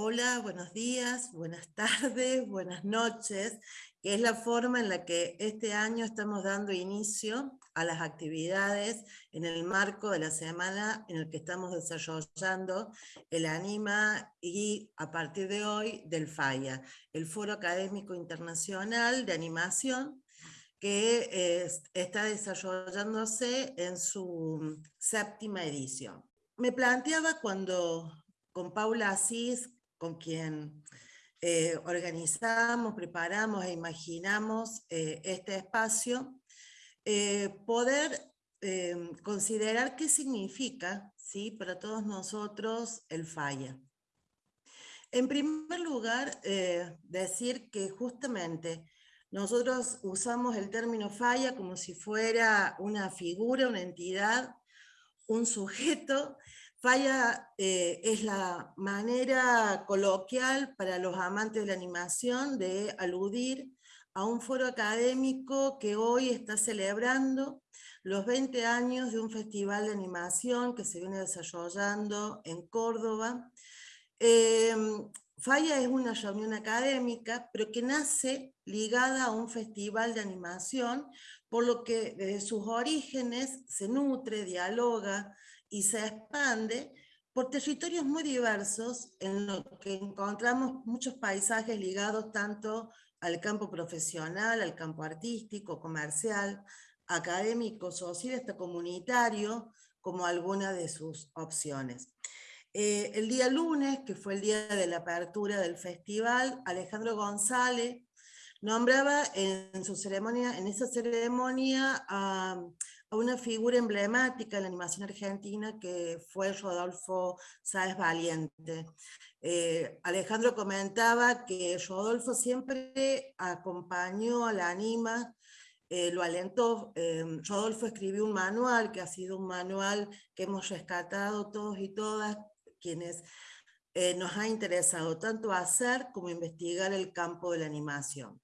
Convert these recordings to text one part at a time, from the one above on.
Hola, buenos días, buenas tardes, buenas noches, que es la forma en la que este año estamos dando inicio a las actividades en el marco de la semana en el que estamos desarrollando el ANIMA y a partir de hoy del FAIA, el Foro Académico Internacional de Animación, que está desarrollándose en su séptima edición. Me planteaba cuando con Paula Asís, con quien eh, organizamos, preparamos e imaginamos eh, este espacio, eh, poder considerar qué significa ¿sí? para todos nosotros el falla. En primer lugar, decir que justamente nosotros usamos el término falla como si fuera una figura, una entidad, un sujeto Falla eh, es la manera coloquial para los amantes de la animación de aludir a un foro académico que hoy está celebrando los 20 años de un festival de animación que se viene desarrollando en Córdoba. Em, Falla es una reunión académica, pero que nace ligada a un festival de animación, por lo que desde sus orígenes se nutre, dialoga, y se expande por territorios muy diversos en los que encontramos muchos paisajes ligados tanto al campo profesional, al campo artístico, comercial, académico, social, hasta comunitario, como alguna de sus opciones. Eh, el día lunes, que fue el día de la apertura del festival, Alejandro González nombraba en, su ceremonia, en esa ceremonia a a una figura emblemática de la animación argentina que fue Rodolfo Sáez Valiente. Eh, Alejandro comentaba que Rodolfo siempre acompañó a la anima, eh, lo alentó. Eh, Rodolfo escribió un manual que ha sido un manual que hemos rescatado todos y todas quienes nos ha interesado tanto hacer como investigar el campo de la animación.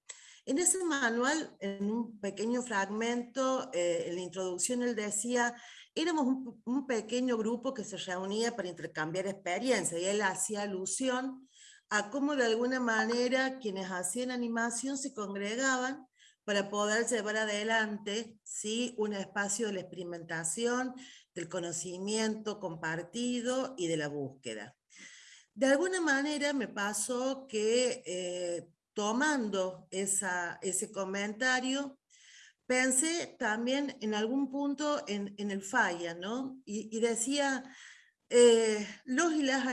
En ese manual, en un pequeño fragmento, eh, en la introducción él decía, éramos un, pequeño grupo que se reunía para intercambiar experiencias, y él hacía alusión a cómo de alguna manera quienes hacían animación se congregaban para poder llevar adelante ¿sí? un espacio de la experimentación, del conocimiento compartido y de la búsqueda. De alguna manera me pasó que eh, tomando ese comentario, pensé también en algún punto en, el falla, ¿no? Y, decía, eh, los y las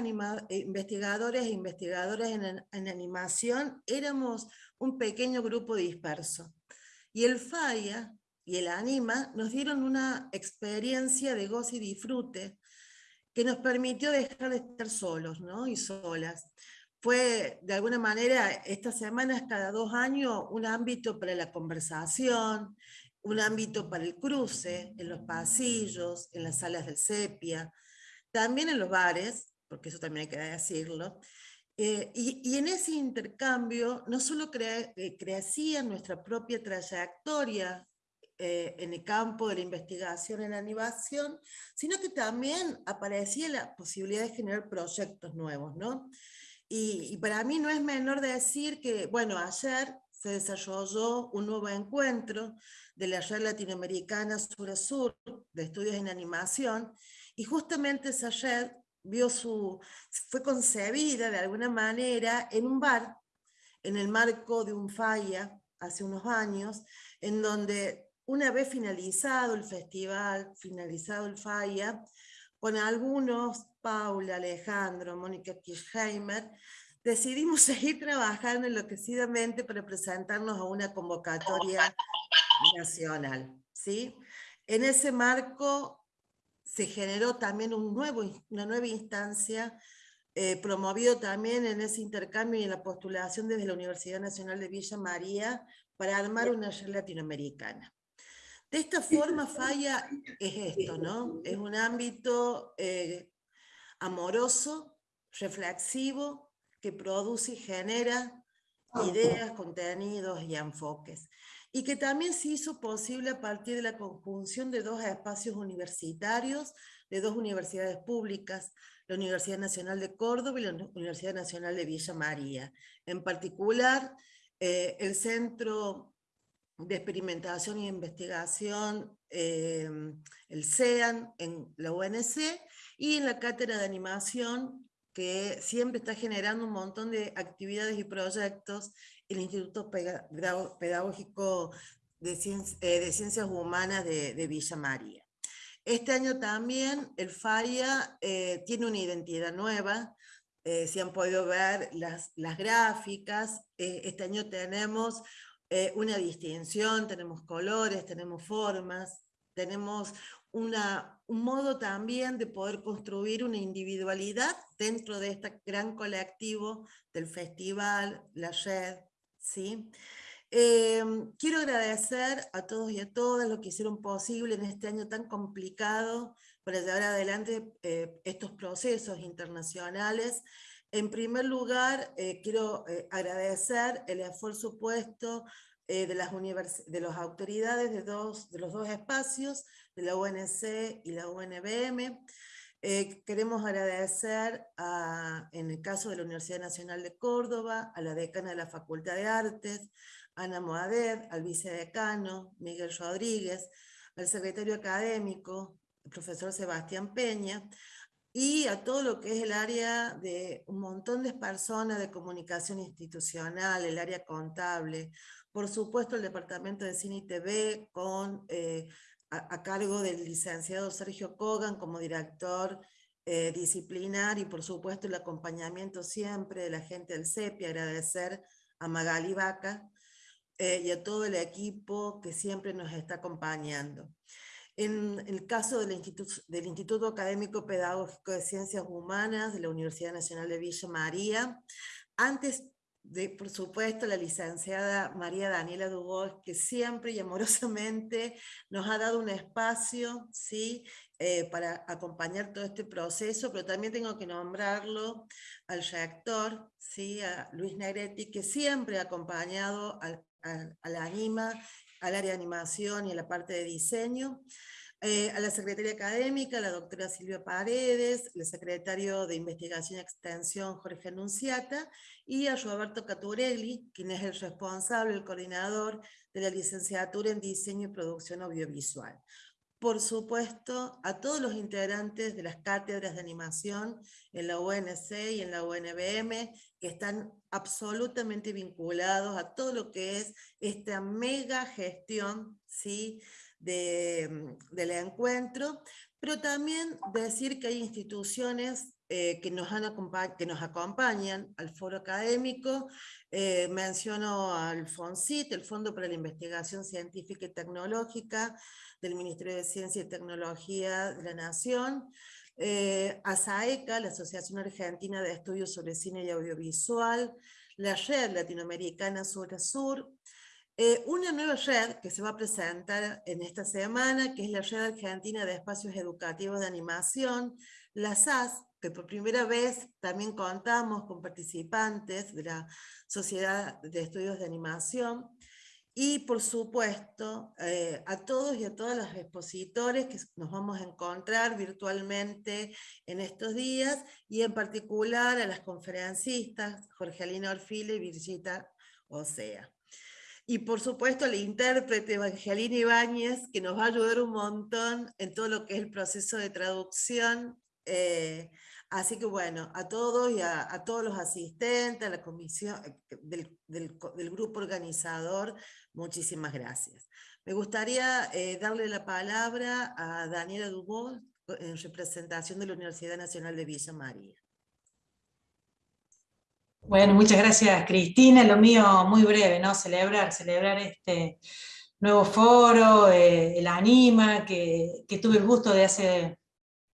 investigadores e investigadoras en, en, animación éramos un pequeño grupo disperso. Y el falla y el anima nos dieron una experiencia de goce y disfrute que nos permitió dejar de estar solos ¿no? y solas fue de alguna manera esta semana es cada dos años un ámbito para la conversación, un ámbito para el cruce, en los pasillos, en las salas del sepia, también en los bares, porque eso también hay que decirlo, eh, y, en ese intercambio no solo eh, crecía nuestra propia trayectoria eh, en el campo de la investigación en animación, sino que también aparecía la posibilidad de generar proyectos nuevos, ¿no? Y, para mí no es menor decir que, bueno, ayer se desarrolló un nuevo encuentro de la red latinoamericana Sur a Sur de estudios en animación, y justamente esa red vio su, fue concebida de alguna manera en un bar, en el marco de un falla hace unos años, en donde una vez finalizado el festival, finalizado el falla, con algunos, Paula, Alejandro, Mónica Kirchheimer, decidimos seguir trabajando enloquecidamente para presentarnos a una convocatoria nacional. ¿sí? En ese marco se generó también un nuevo, una nueva instancia, eh, promovido también en ese intercambio y en la postulación desde la Universidad Nacional de Villa María para armar una red latinoamericana. De esta forma, Falla es esto, ¿no? Es un ámbito eh, amoroso, reflexivo, que produce y genera ideas, contenidos y enfoques. Y que también se hizo posible a partir de la conjunción de dos espacios universitarios, de dos universidades públicas, la Universidad Nacional de Córdoba y la Universidad Nacional de Villa María. En particular, eh, el Centro de Experimentación e Investigación, eh, el CEAN, en la UNC, y en la Cátedra de Animación, que siempre está generando un montón de actividades y proyectos, el Instituto Pedagógico de, eh, Ciencias Humanas de Villa María. Este año también el FAIA eh, tiene una identidad nueva, eh, si han podido ver las, las gráficas, eh, este año tenemos una distinción, tenemos colores, tenemos formas, tenemos una, un modo también de poder construir una individualidad dentro de este gran colectivo del festival, la red, ¿sí? Em, quiero agradecer a todos y a todas los que hicieron posible en este año tan complicado para llevar adelante eh, estos procesos internacionales. En primer lugar, eh, quiero eh, agradecer el esfuerzo puesto de, las de autoridades de, dos, de los dos espacios, de la UNC y la UNBM. queremos agradecer, en el caso de la Universidad Nacional de Córdoba, a la decana de la Facultad de Artes, Ana Moadet, al vicedecano, Miguel Rodríguez, al secretario académico, el profesor Sebastián Peña, y a todo lo que es el área de un montón de personas de comunicación institucional, el área contable, por supuesto el departamento de cine y TV con, eh, a, cargo del licenciado Sergio Kogan como director eh, disciplinar y por supuesto el acompañamiento siempre de la gente del CEPI, agradecer a Magali Vaca, eh, y a todo el equipo que siempre nos está acompañando. En el caso del Instituto, del Instituto Académico Pedagógico de Ciencias Humanas de la Universidad Nacional de Villa María, antes de, por supuesto, la licenciada María Daniela Dubos, que siempre y amorosamente nos ha dado un espacio ¿sí? Eh, para acompañar todo este proceso, pero también tengo que nombrarlo al reactor, ¿sí? a Luis Negretti, que siempre ha acompañado al a, la anima, al área de animación y a la parte de diseño, eh, a la Secretaría Académica, la doctora Silvia Paredes, el secretario de Investigación y Extensión Jorge Anunciata, y a Roberto Caturelli, quien es el responsable, el coordinador de la licenciatura en Diseño y Producción Audiovisual por supuesto, a todos los integrantes de las cátedras de animación en la UNC y en la UNBM, que están absolutamente vinculados a todo lo que es esta mega gestión ¿sí? De, del encuentro, pero también decir que hay instituciones eh, que, nos han que nos acompañan al foro académico, eh, menciono al FONCIT, el Fondo para la Investigación Científica y Tecnológica, del Ministerio de Ciencia y Tecnología de la Nación, eh, ASAECA, la Asociación Argentina de Estudios sobre Cine y Audiovisual, la Red Latinoamericana Sur a Sur, eh, una nueva red que se va a presentar en esta semana, que es la Red Argentina de Espacios Educativos de Animación, la SAS, que por primera vez también contamos con participantes de la Sociedad de Estudios de Animación, y por supuesto eh, a todos y a todas los expositores que nos vamos a encontrar virtualmente en estos días y en particular a las conferencistas Jorgelina Orfile y Virgita Osea. Y por supuesto la intérprete Evangelina Ibáñez que nos va a ayudar un montón en todo lo que es el proceso de traducción eh, Así que bueno, a todos y a, todos los asistentes, a la comisión eh, del, grupo organizador, muchísimas gracias. Me gustaría eh, darle la palabra a Daniela Dubó en representación de la Universidad Nacional de Villa María. Bueno, muchas gracias Cristina, lo mío muy breve, ¿no? Celebrar, celebrar este nuevo foro, eh, el ANIMA, que, que tuve el gusto de hace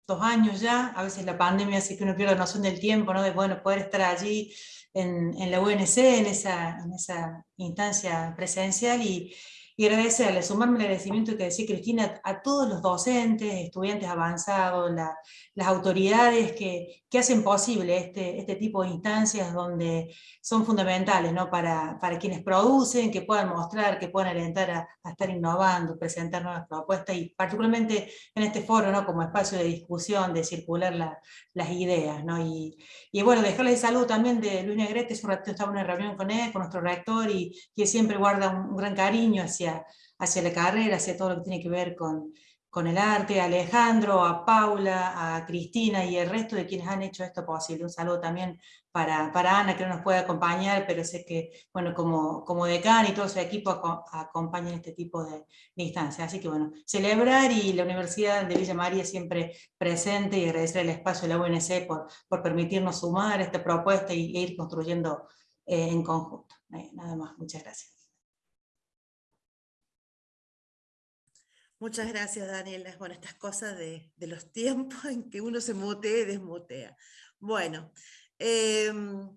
dos años ya, a veces la pandemia hace que uno pierda noción del tiempo, ¿no? de bueno, poder estar allí en, la UNC, en esa, en esa instancia presencial, y, y agradecerle, sumarme el agradecimiento que decía Cristina a todos los docentes, estudiantes avanzados, las autoridades que, que hacen posible este, este tipo de instancias donde son fundamentales ¿no? para, para quienes producen, que puedan mostrar, que puedan alentar a, estar innovando, presentar nuevas propuestas y particularmente en este foro ¿no? como espacio de discusión, de circular las ideas. ¿no? Y, y, bueno, dejarles el saludo también de Luis Negrete, un ratito estaba en una reunión con él, con nuestro rector, y que siempre guarda un, gran cariño hacia, hacia la carrera, hacia todo lo que tiene que ver con con el arte, a Alejandro, a Paula, a Cristina y el resto de quienes han hecho esto posible. Un saludo también para, para Ana, que no nos puede acompañar, pero sé que, bueno, como, como decán y todo su equipo acompañan este tipo de, instancias. Así que, bueno, celebrar y la Universidad de Villa María siempre presente y agradecer el espacio de la UNC por, por permitirnos sumar esta propuesta e ir construyendo eh, en conjunto. Eh, nada más, muchas gracias. Muchas gracias, Daniela. Bueno, estas cosas de, los tiempos en que uno se mutea y desmutea. Bueno, em,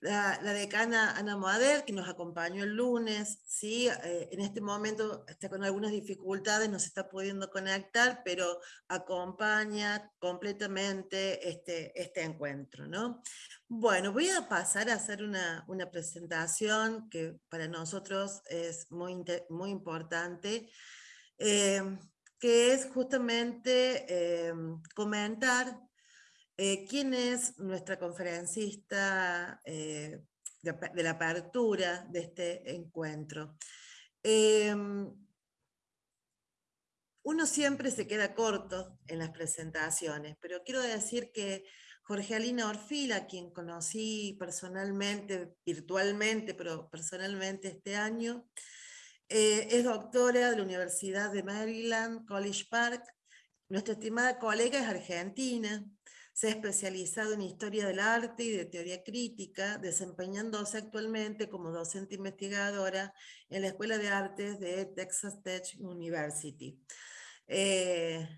la, decana Ana Moader, que nos acompañó el lunes, ¿sí? Eh, en este momento está con algunas dificultades, no se está pudiendo conectar, pero acompaña completamente este, este encuentro. ¿no? Bueno, voy a pasar a hacer una, una presentación que para nosotros es muy, muy importante, Em, que es justamente em, comentar eh, quién es nuestra conferencista eh, de, la apertura de este encuentro. Em, uno siempre se queda corto en las presentaciones, pero quiero decir que Jorgelina Orfila, quien conocí personalmente, virtualmente, pero personalmente este año, eh, es doctora de la Universidad de Maryland, College Park. Nuestra estimada colega es argentina. Se ha especializado en historia del arte y de teoría crítica, desempeñándose actualmente como docente investigadora en la Escuela de Artes de Texas Tech University. Eh,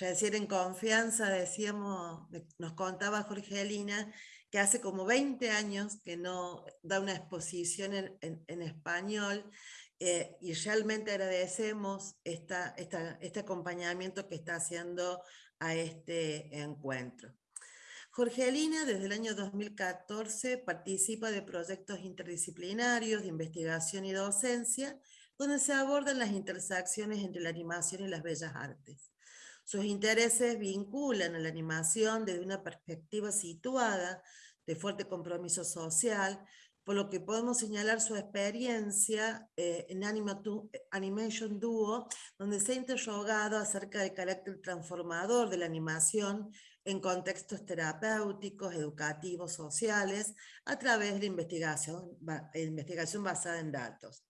decir en confianza, decíamos, nos contaba Jorgelina, que hace como 20 años que no da una exposición en español eh, y realmente agradecemos esta, este acompañamiento que está haciendo a este encuentro. Jorgelina desde el año 2014 participa de proyectos interdisciplinarios de investigación y docencia, donde se abordan las intersecciones entre la animación y las bellas artes. Sus intereses vinculan a la animación desde una perspectiva situada de fuerte compromiso social, por lo que podemos señalar su experiencia eh, en Animation Duo, donde se ha interrogado acerca del carácter transformador de la animación en contextos terapéuticos, educativos, sociales, a través de la investigación, investigación basada en datos.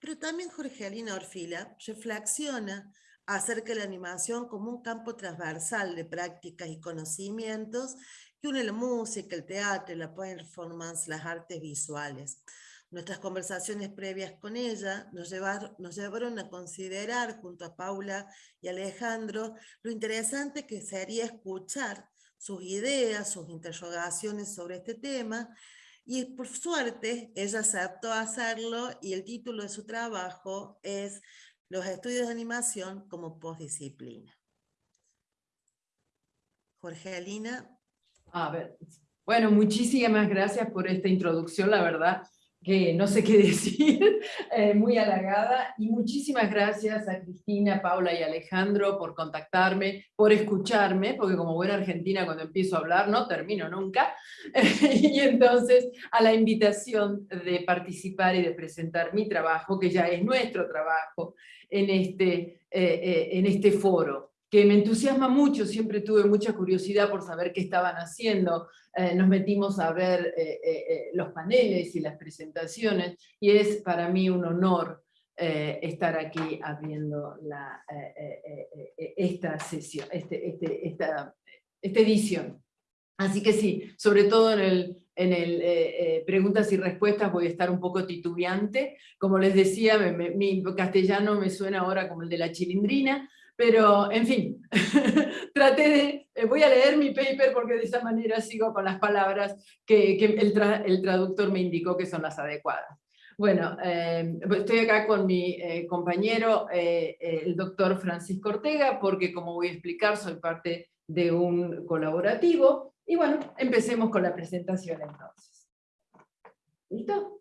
Pero también Jorgelina Orfila reflexiona acerca de la animación como un campo transversal de prácticas y conocimientos que une la música, el teatro, la performance, las artes visuales. Nuestras conversaciones previas con ella nos llevaron, nos llevaron a considerar junto a Paula y Alejandro lo interesante que sería escuchar sus ideas, sus interrogaciones sobre este tema, y por suerte ella aceptó hacerlo y el título de su trabajo es Los estudios de animación como postdisciplina. Jorgelina, a ver, bueno, muchísimas gracias por esta introducción, la verdad que no sé qué decir, eh, muy halagada, y muchísimas gracias a Cristina, Paula y Alejandro por contactarme, por escucharme, porque como buena argentina cuando empiezo a hablar no termino nunca, y entonces a la invitación de participar y de presentar mi trabajo, que ya es nuestro trabajo, en este, eh, eh, en este foro que me entusiasma mucho, siempre tuve mucha curiosidad por saber qué estaban haciendo, eh, nos metimos a ver eh, eh, los paneles y las presentaciones, y es para mí un honor estar aquí abriendo la, esta sesión, este, este, esta, esta, edición. Así que sí, sobre todo en el, en el preguntas y respuestas voy a estar un poco titubeante, como les decía, mi castellano me suena ahora como el de la chilindrina, pero, en fin, traté de, eh, voy a leer mi paper porque de esa manera sigo con las palabras que, el, traductor me indicó que son las adecuadas. Bueno, eh, estoy acá con mi eh, compañero, el doctor Francisco Ortega, porque como voy a explicar, soy parte de un colaborativo. Y bueno, empecemos con la presentación entonces. ¿Listo?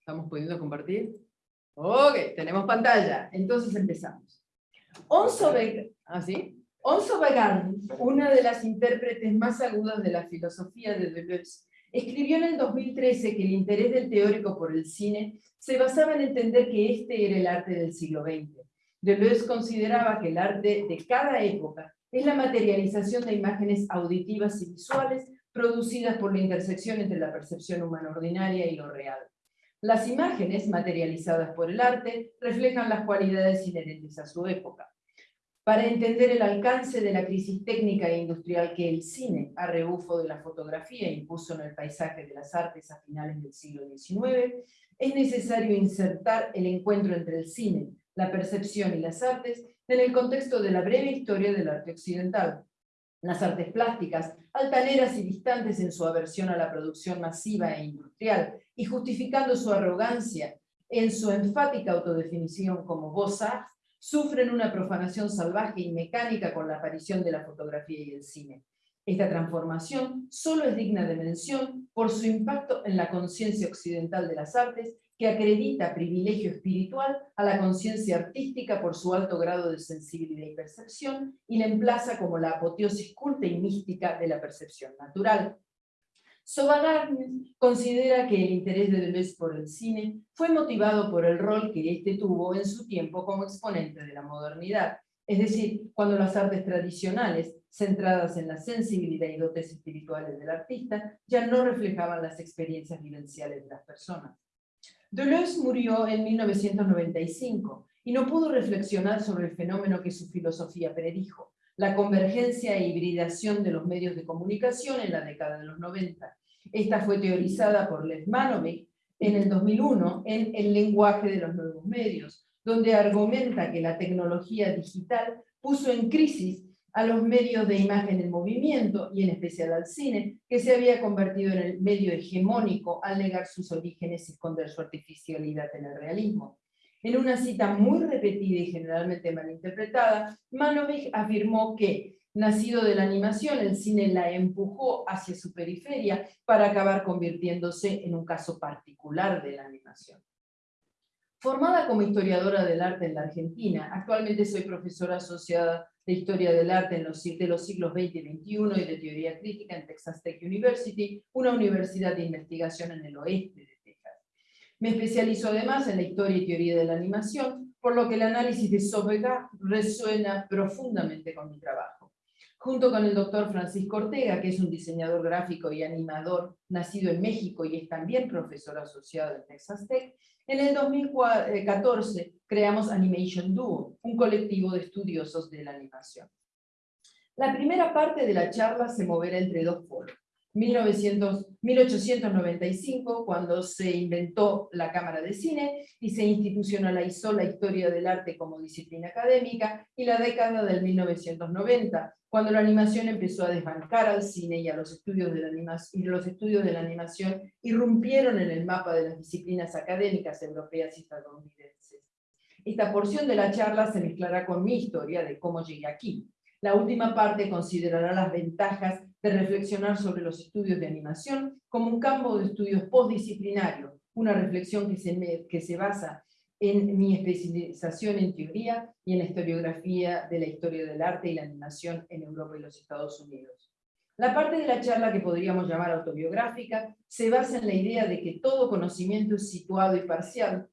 ¿Estamos pudiendo compartir? Ok, tenemos pantalla. Entonces empezamos. Onso ¿Ah, sí? Onso una de las intérpretes más agudas de la filosofía de Deleuze, escribió en el 2013 que el interés del teórico por el cine se basaba en entender que este era el arte del siglo XX. Deleuze consideraba que el arte de cada época es la materialización de imágenes auditivas y visuales producidas por la intersección entre la percepción humana ordinaria y lo real. Las imágenes, materializadas por el arte, reflejan las cualidades inherentes a su época. Para entender el alcance de la crisis técnica e industrial que el cine, a rebufo de la fotografía, impuso en el paisaje de las artes a finales del siglo XIX, es necesario insertar el encuentro entre el cine, la percepción y las artes en el contexto de la breve historia del arte occidental. Las artes plásticas, altaneras y distantes en su aversión a la producción masiva e industrial, y justificando su arrogancia en su enfática autodefinición como voz sufren una profanación salvaje y mecánica con la aparición de la fotografía y el cine. Esta transformación solo es digna de mención por su impacto en la conciencia occidental de las artes que acredita privilegio espiritual a la conciencia artística por su alto grado de sensibilidad y percepción y la emplaza como la apoteosis culta y mística de la percepción natural. Sobagarnes considera que el interés de Deleuze por el cine fue motivado por el rol que éste tuvo en su tiempo como exponente de la modernidad, es decir, cuando las artes tradicionales, centradas en la sensibilidad y dotes espirituales del artista, ya no reflejaban las experiencias vivenciales de las personas. Deleuze murió en 1995 y no pudo reflexionar sobre el fenómeno que su filosofía predijo, la convergencia e hibridación de los medios de comunicación en la década de los 90. Esta fue teorizada por Les Manovic en el 2001 en El lenguaje de los nuevos medios, donde argumenta que la tecnología digital puso en crisis a los medios de imagen en movimiento, y en especial al cine, que se había convertido en el medio hegemónico al negar sus orígenes y esconder su artificialidad en el realismo. En una cita muy repetida y generalmente malinterpretada, Manovich afirmó que, nacido de la animación, el cine la empujó hacia su periferia para acabar convirtiéndose en un caso particular de la animación. Formada como historiadora del arte en la Argentina, actualmente soy profesora asociada de Historia del Arte de los siglos XX y XXI y de Teoría Crítica en Texas Tech University, una universidad de investigación en el oeste. Me especializo además en la historia y teoría de la animación, por lo que el análisis de Sobega resuena profundamente con mi trabajo. Junto con el doctor Francisco Ortega, que es un diseñador gráfico y animador nacido en México y es también profesor asociado en Texas Tech, en el 2014 creamos Animation Duo, un colectivo de estudiosos de la animación. La primera parte de la charla se moverá entre dos foros. 1895, cuando se inventó la Cámara de Cine y se institucionalizó la historia del arte como disciplina académica, y la década del 1990, cuando la animación empezó a desbancar al cine y, a los, estudios de la y los estudios de la animación irrumpieron en el mapa de las disciplinas académicas europeas y estadounidenses. Esta porción de la charla se mezclará con mi historia de cómo llegué aquí. La última parte considerará las ventajas de reflexionar sobre los estudios de animación como un campo de estudios postdisciplinario, una reflexión que se, que se basa en mi especialización en teoría y en la historiografía de la historia del arte y la animación en Europa y los Estados Unidos. La parte de la charla que podríamos llamar autobiográfica se basa en la idea de que todo conocimiento es situado y parcial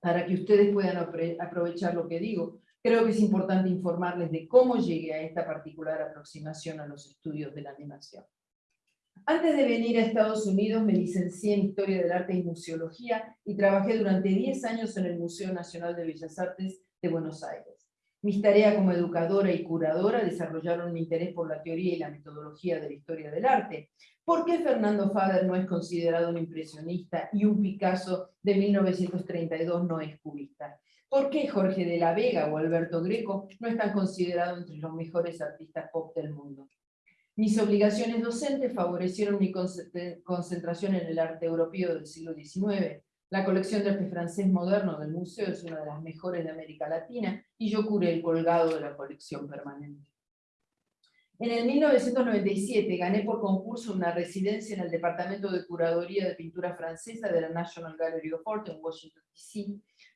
para que ustedes puedan aprovechar lo que digo, Creo que es importante informarles de cómo llegué a esta particular aproximación a los estudios de la animación. Antes de venir a Estados Unidos me licencié en Historia del Arte y Museología y trabajé durante 10 años en el Museo Nacional de Bellas Artes de Buenos Aires. Mis tareas como educadora y curadora desarrollaron mi interés por la teoría y la metodología de la historia del arte. ¿Por qué Fernando Fader no es considerado un impresionista y un Picasso de 1932 no es cubista? ¿Por qué Jorge de la Vega o Alberto Greco no están considerados entre los mejores artistas pop del mundo? Mis obligaciones docentes favorecieron mi concentración en el arte europeo del siglo XIX. La colección de arte francés moderno del museo es una de las mejores de América Latina y yo curé el colgado de la colección permanente. En el 1997 gané por concurso una residencia en el Departamento de Curaduría de Pintura Francesa de la National Gallery of Art en Washington, D.C.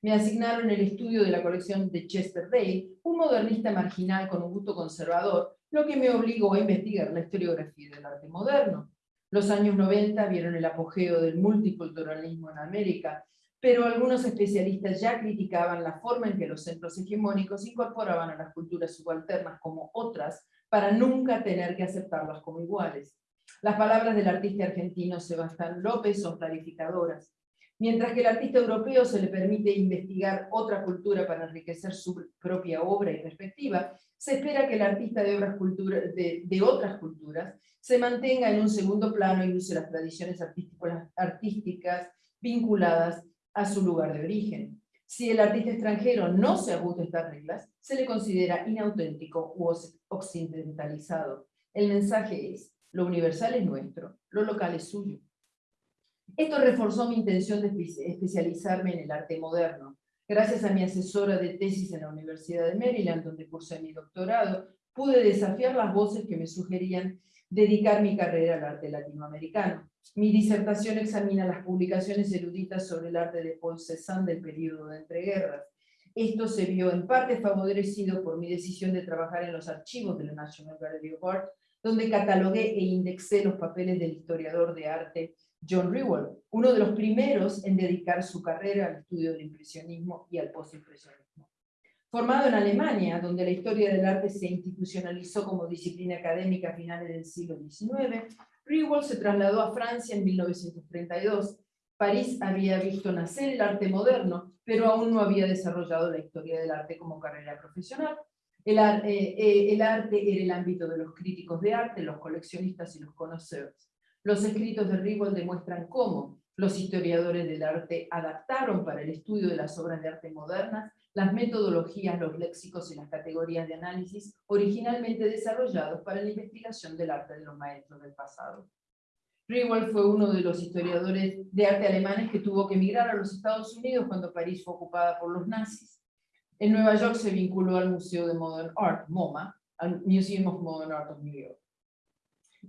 Me asignaron el estudio de la colección de Chester Day, un modernista marginal con un gusto conservador, lo que me obligó a investigar la historiografía del arte moderno. Los años 90 vieron el apogeo del multiculturalismo en América, pero algunos especialistas ya criticaban la forma en que los centros hegemónicos incorporaban a las culturas subalternas como otras para nunca tener que aceptarlas como iguales. Las palabras del artista argentino Sebastián López son clarificadoras. Mientras que al artista europeo se le permite investigar otra cultura para enriquecer su propia obra y perspectiva, se espera que el artista de, de, otras culturas se mantenga en un segundo plano y use las tradiciones artísticas vinculadas a su lugar de origen. Si el artista extranjero no se ajusta a estas reglas, se le considera inauténtico u occidentalizado. El mensaje es, lo universal es nuestro, lo local es suyo. Esto reforzó mi intención de especializarme en el arte moderno. Gracias a mi asesora de tesis en la Universidad de Maryland, donde cursé mi doctorado, pude desafiar las voces que me sugerían dedicar mi carrera al arte latinoamericano. Mi disertación examina las publicaciones eruditas sobre el arte de Paul Cézanne del periodo de entreguerras. Esto se vio en parte favorecido por mi decisión de trabajar en los archivos de la National Gallery of Art, donde catalogué e indexé los papeles del historiador de arte John Rewell, uno de los primeros en dedicar su carrera al estudio del impresionismo y al postimpresionismo. Formado en Alemania, donde la historia del arte se institucionalizó como disciplina académica a finales del siglo XIX, Rewell se trasladó a Francia en 1932. París había visto nacer el arte moderno, pero aún no había desarrollado la historia del arte como carrera profesional. El, eh, eh, el arte era el ámbito de los críticos de arte, los coleccionistas y los conocedores. Los escritos de Rewell demuestran cómo los historiadores del arte adaptaron para el estudio de las obras de arte modernas las metodologías, los léxicos y las categorías de análisis originalmente desarrollados para la investigación del arte de los maestros del pasado. Rewell fue uno de los historiadores de arte alemanes que tuvo que emigrar a los Estados Unidos cuando París fue ocupada por los nazis. En Nueva York se vinculó al Museo de Modern Art, MoMA, al Museum of Modern Art of New York.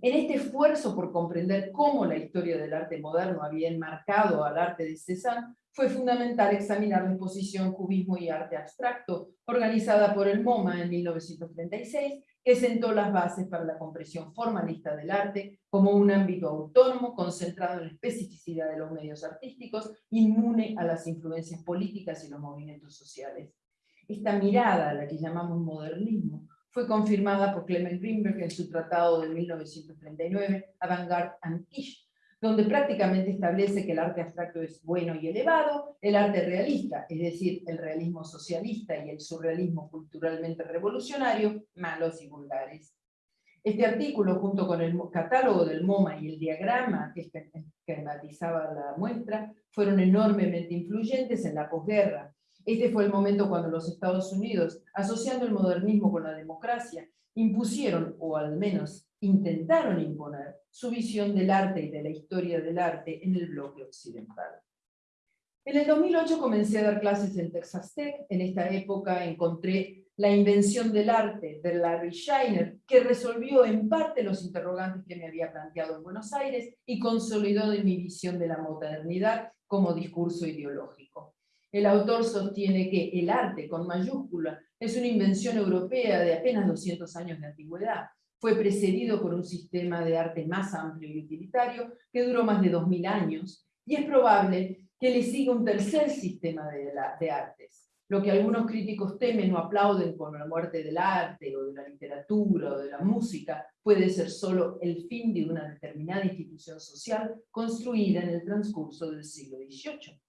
En este esfuerzo por comprender cómo la historia del arte moderno había enmarcado al arte de Cézanne, fue fundamental examinar la exposición Cubismo y Arte Abstracto, organizada por el MoMA en 1936, que sentó las bases para la comprensión formalista del arte como un ámbito autónomo concentrado en la especificidad de los medios artísticos, inmune a las influencias políticas y los movimientos sociales. Esta mirada, la que llamamos modernismo, fue confirmada por Clement Greenberg en su tratado de 1939, Avant-Garde and donde prácticamente establece que el arte abstracto es bueno y elevado, el arte realista, es decir, el realismo socialista y el surrealismo culturalmente revolucionario, malos y vulgares. Este artículo, junto con el catálogo del MoMA y el diagrama que esquematizaba la muestra, fueron enormemente influyentes en la posguerra, este fue el momento cuando los Estados Unidos, asociando el modernismo con la democracia, impusieron, o al menos intentaron imponer, su visión del arte y de la historia del arte en el bloque occidental. En el 2008 comencé a dar clases en Texas Tech. En esta época encontré la invención del arte de Larry Scheiner, que resolvió en parte los interrogantes que me había planteado en Buenos Aires y consolidó de mi visión de la modernidad como discurso ideológico. El autor sostiene que el arte, con mayúscula, es una invención europea de apenas 200 años de antigüedad. Fue precedido por un sistema de arte más amplio y utilitario que duró más de 2000 años, y es probable que le siga un tercer sistema de, artes. Lo que algunos críticos temen o aplauden con la muerte del arte, o de la literatura, o de la música, puede ser solo el fin de una determinada institución social construida en el transcurso del siglo XVIII.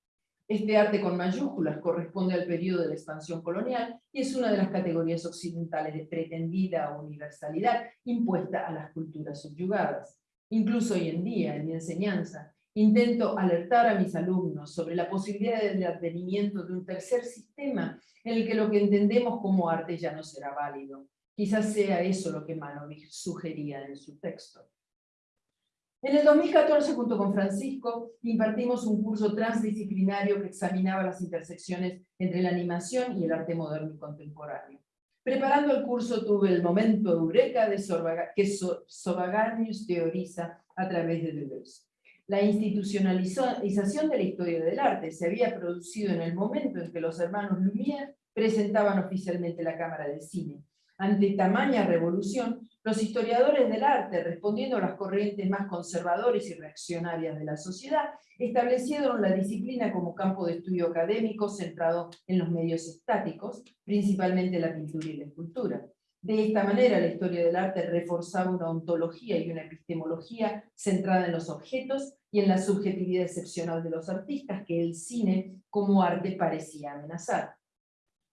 Este arte con mayúsculas corresponde al periodo de la expansión colonial y es una de las categorías occidentales de pretendida universalidad impuesta a las culturas subyugadas. Incluso hoy en día, en mi enseñanza, intento alertar a mis alumnos sobre la posibilidad del advenimiento de un tercer sistema en el que lo que entendemos como arte ya no será válido. Quizás sea eso lo que Manovich sugería en su texto. En el 2014, junto con Francisco, impartimos un curso transdisciplinario que examinaba las intersecciones entre la animación y el arte moderno y contemporáneo. Preparando el curso tuve el momento eureka de que Sobaganius teoriza a través de Deleuze. La institucionalización de la historia del arte se había producido en el momento en que los hermanos Lumière presentaban oficialmente la Cámara de Cine. Ante tamaña revolución, los historiadores del arte, respondiendo a las corrientes más conservadores y reaccionarias de la sociedad, establecieron la disciplina como campo de estudio académico centrado en los medios estáticos, principalmente la pintura y la escultura. De esta manera, la historia del arte reforzaba una ontología y una epistemología centrada en los objetos y en la subjetividad excepcional de los artistas que el cine como arte parecía amenazar.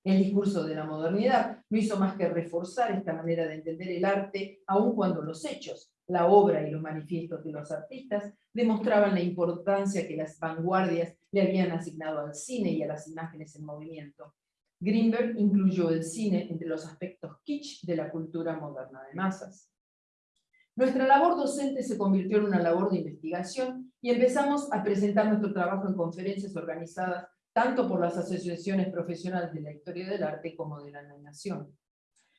El discurso de la modernidad no hizo más que reforzar esta manera de entender el arte, aun cuando los hechos, la obra y los manifiestos de los artistas demostraban la importancia que las vanguardias le habían asignado al cine y a las imágenes en movimiento. Greenberg incluyó el cine entre los aspectos kitsch de la cultura moderna de masas. Nuestra labor docente se convirtió en una labor de investigación y empezamos a presentar nuestro trabajo en conferencias organizadas tanto por las asociaciones profesionales de la historia del arte como de la animación.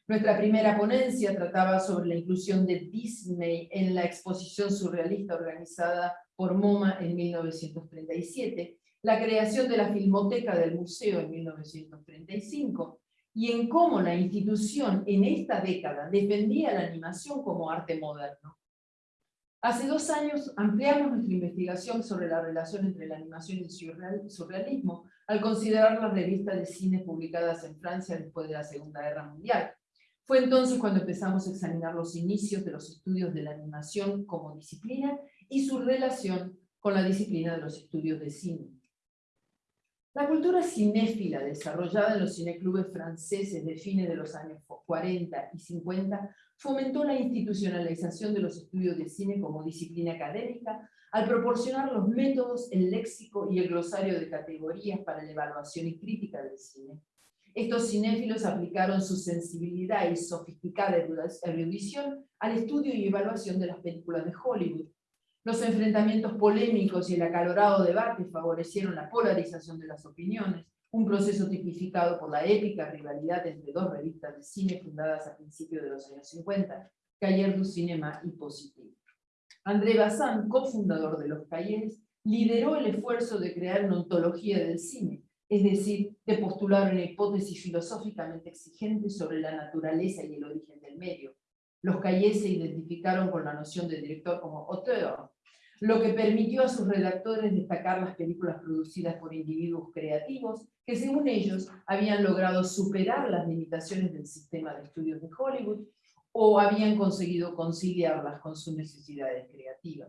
Nuestra primera ponencia trataba sobre la inclusión de Disney en la exposición surrealista organizada por MoMA en 1937, la creación de la Filmoteca del Museo en 1935, y en cómo la institución en esta década defendía la animación como arte moderno. Hace dos años ampliamos nuestra investigación sobre la relación entre la animación y el surrealismo al considerar las revistas de cine publicadas en Francia después de la Segunda Guerra Mundial. Fue entonces cuando empezamos a examinar los inicios de los estudios de la animación como disciplina y su relación con la disciplina de los estudios de cine. La cultura cinéfila desarrollada en los cineclubes franceses de fines de los años 40 y 50 fomentó la institucionalización de los estudios de cine como disciplina académica al proporcionar los métodos, el léxico y el glosario de categorías para la evaluación y crítica del cine. Estos cinéfilos aplicaron su sensibilidad y sofisticada erudición al estudio y evaluación de las películas de Hollywood. Los enfrentamientos polémicos y el acalorado debate favorecieron la polarización de las opiniones, un proceso tipificado por la épica rivalidad entre dos revistas de cine fundadas a principios de los años 50, Cahiers du Cinéma y Positive. André Bazin, cofundador de los Cahiers, lideró el esfuerzo de crear una ontología del cine, es decir, de postular una hipótesis filosóficamente exigente sobre la naturaleza y el origen del medio. Los Cahiers se identificaron con la noción de director como auteur, lo que permitió a sus redactores destacar las películas producidas por individuos creativos que según ellos habían logrado superar las limitaciones del sistema de estudios de Hollywood o habían conseguido conciliarlas con sus necesidades creativas.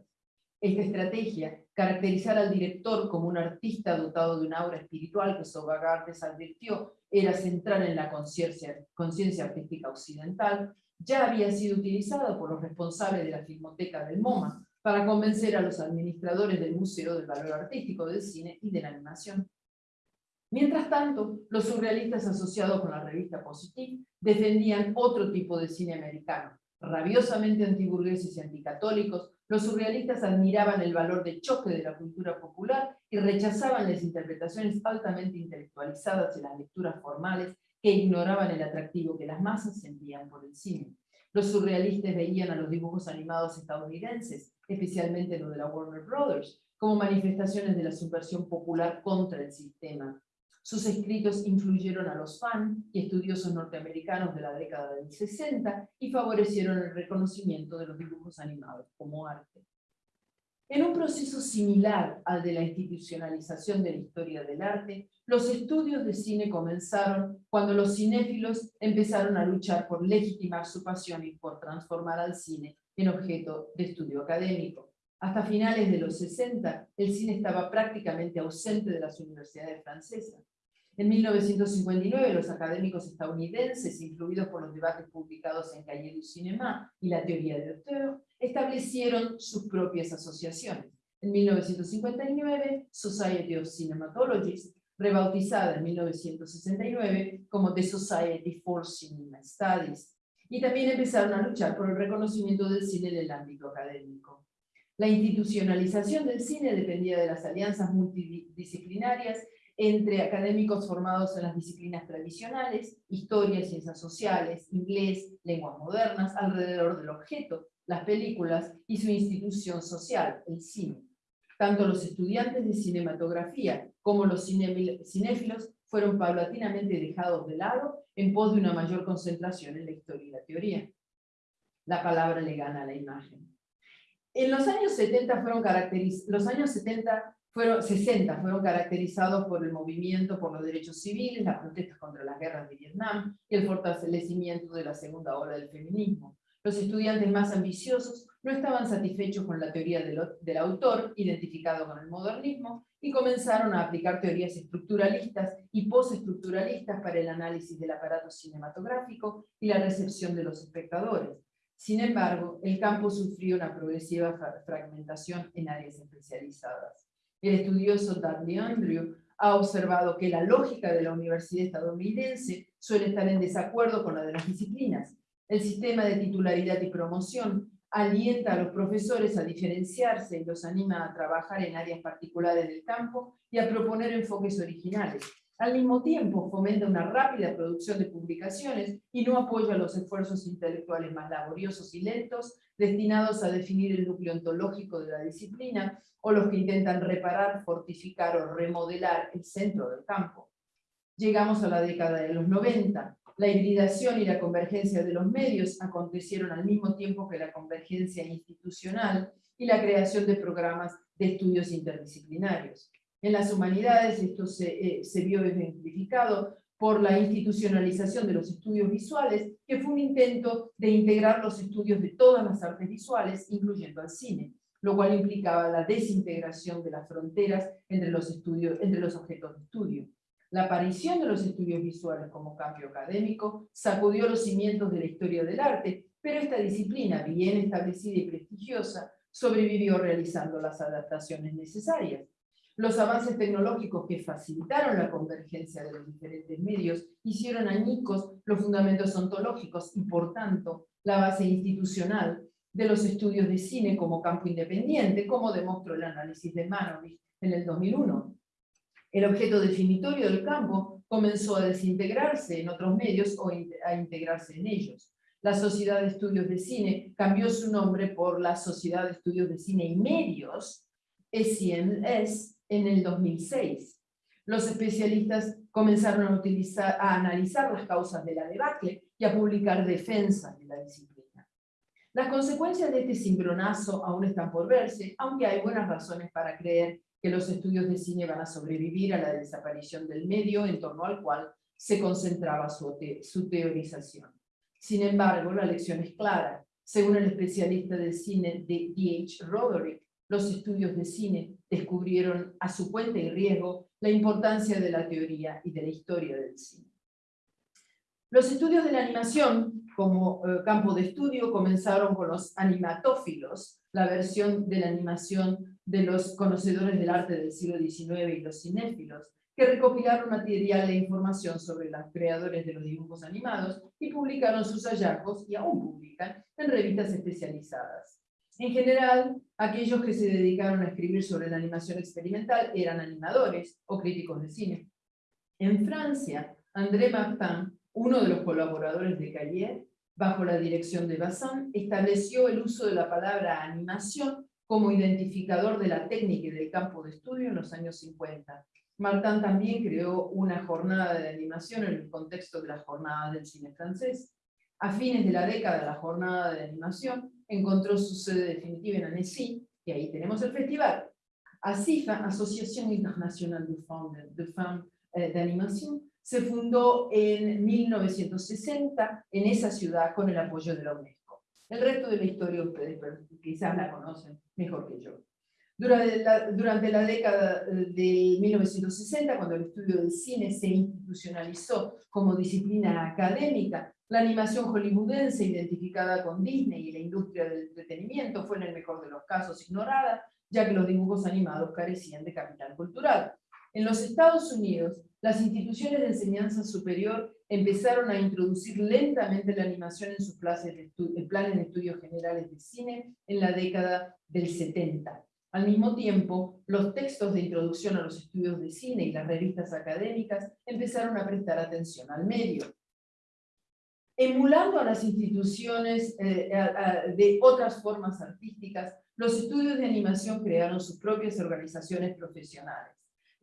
Esta estrategia, caracterizar al director como un artista dotado de un aura espiritual que Sobagartes advirtió era central en la conciencia artística occidental, ya había sido utilizada por los responsables de la Filmoteca del MoMA para convencer a los administradores del Museo del Valor Artístico del Cine y de la Animación. Mientras tanto, los surrealistas asociados con la revista Positive defendían otro tipo de cine americano. Rabiosamente antiburgueses y anticatólicos, los surrealistas admiraban el valor de choque de la cultura popular y rechazaban las interpretaciones altamente intelectualizadas y las lecturas formales que ignoraban el atractivo que las masas sentían por el cine. Los surrealistas veían a los dibujos animados estadounidenses, especialmente los de la Warner Brothers, como manifestaciones de la subversión popular contra el sistema. Sus escritos influyeron a los fans y estudiosos norteamericanos de la década del 60 y favorecieron el reconocimiento de los dibujos animados como arte. En un proceso similar al de la institucionalización de la historia del arte, los estudios de cine comenzaron cuando los cinéfilos empezaron a luchar por legitimar su pasión y por transformar al cine en objeto de estudio académico. Hasta finales de los 60, el cine estaba prácticamente ausente de las universidades francesas. En 1959, los académicos estadounidenses, influidos por los debates publicados en Cahiers du Cinéma y la teoría de auteur, establecieron sus propias asociaciones. En 1959, Society of Cinematologists, rebautizada en 1969 como The Society for Cinema Studies, y también empezaron a luchar por el reconocimiento del cine en el ámbito académico. La institucionalización del cine dependía de las alianzas multidisciplinarias entre académicos formados en las disciplinas tradicionales, historia, ciencias sociales, inglés, lenguas modernas, alrededor del objeto, las películas y su institución social, el cine. Tanto los estudiantes de cinematografía como los cinéfilos fueron paulatinamente dejados de lado en pos de una mayor concentración en la historia y la teoría. La palabra le gana a la imagen. En los años 70 fueron caracterizados, los años 70 fueron, 60 fueron caracterizados por el movimiento por los derechos civiles, las protestas contra las guerras de Vietnam y el fortalecimiento de la segunda ola del feminismo. Los estudiantes más ambiciosos no estaban satisfechos con la teoría del, del, autor, identificado con el modernismo, y comenzaron a aplicar teorías estructuralistas y postestructuralistas para el análisis del aparato cinematográfico y la recepción de los espectadores. Sin embargo, el campo sufrió una progresiva fragmentación en áreas especializadas. El estudioso Dudley Andrew ha observado que la lógica de la universidad estadounidense suele estar en desacuerdo con la de las disciplinas. El sistema de titularidad y promoción alienta a los profesores a diferenciarse y los anima a trabajar en áreas particulares del campo y a proponer enfoques originales. Al mismo tiempo, fomenta una rápida producción de publicaciones y no apoya los esfuerzos intelectuales más laboriosos y lentos destinados a definir el núcleo ontológico de la disciplina o los que intentan reparar, fortificar o remodelar el centro del campo. Llegamos a la década de los 90. La hibridación y la convergencia de los medios acontecieron al mismo tiempo que la convergencia institucional y la creación de programas de estudios interdisciplinarios. En las humanidades esto se, eh, se vio ejemplificado por la institucionalización de los estudios visuales, que fue un intento de integrar los estudios de todas las artes visuales, incluyendo al cine, lo cual implicaba la desintegración de las fronteras entre los, estudios, entre los objetos de estudio. La aparición de los estudios visuales como cambio académico sacudió los cimientos de la historia del arte, pero esta disciplina, bien establecida y prestigiosa, sobrevivió realizando las adaptaciones necesarias. Los avances tecnológicos que facilitaron la convergencia de los diferentes medios hicieron añicos los fundamentos ontológicos y, por tanto, la base institucional de los estudios de cine como campo independiente, como demostró el análisis de Manovich en el 2001. El objeto definitorio del campo comenzó a desintegrarse en otros medios o a integrarse en ellos. La Sociedad de Estudios de Cine cambió su nombre por la Sociedad de Estudios de Cine y Medios, SCMS, en el 2006. Los especialistas comenzaron a analizar las causas de la debacle y a publicar defensas de la disciplina. Las consecuencias de este cimbronazo aún están por verse, aunque hay buenas razones para creer que los estudios de cine van a sobrevivir a la desaparición del medio en torno al cual se concentraba su, su teorización. Sin embargo, la lección es clara. Según el especialista de cine de D.H. Roderick, los estudios de cine descubrieron a su cuenta y riesgo la importancia de la teoría y de la historia del cine. Los estudios de la animación como eh, campo de estudio comenzaron con los animatófilos, la versión de la animación de los conocedores del arte del siglo XIX y los cinéfilos, que recopilaron material e información sobre los creadores de los dibujos animados y publicaron sus hallazgos, y aún publican, en revistas especializadas. En general, aquellos que se dedicaron a escribir sobre la animación experimental eran animadores o críticos de cine. En Francia, André Martin, uno de los colaboradores de Cahiers, bajo la dirección de Bazin, estableció el uso de la palabra animación como identificador de la técnica y del campo de estudio en los años 50. Martin también creó una jornada de animación en el contexto de las jornadas del cine francés. A fines de la década, la jornada de animación encontró su sede definitiva en Annecy, y ahí tenemos el festival. ASIFA, Asociación Internacional de Femmes de, Femme, eh, de Animación, se fundó en 1960 en esa ciudad con el apoyo de la UNESCO. El resto de la historia ustedes quizás la conocen mejor que yo. Durante la, durante la década eh, de 1960, cuando el estudio del cine se institucionalizó como disciplina académica, la animación hollywoodense, identificada con Disney y la industria del entretenimiento, fue en el mejor de los casos ignorada, ya que los dibujos animados carecían de capital cultural. En los Estados Unidos, las instituciones de enseñanza superior empezaron a introducir lentamente la animación en sus planes de, planes de estudios generales de cine en la década del 70. Al mismo tiempo, los textos de introducción a los estudios de cine y las revistas académicas empezaron a prestar atención al medio. Emulando a las instituciones eh, de otras formas artísticas, los estudios de animación crearon sus propias organizaciones profesionales.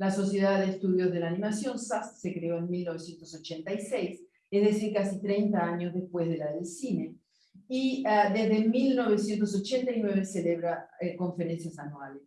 La Sociedad de Estudios de la Animación, SAS, se creó en 1986, es decir, casi 30 años después de la del cine, y uh, desde 1989 celebra eh, conferencias anuales.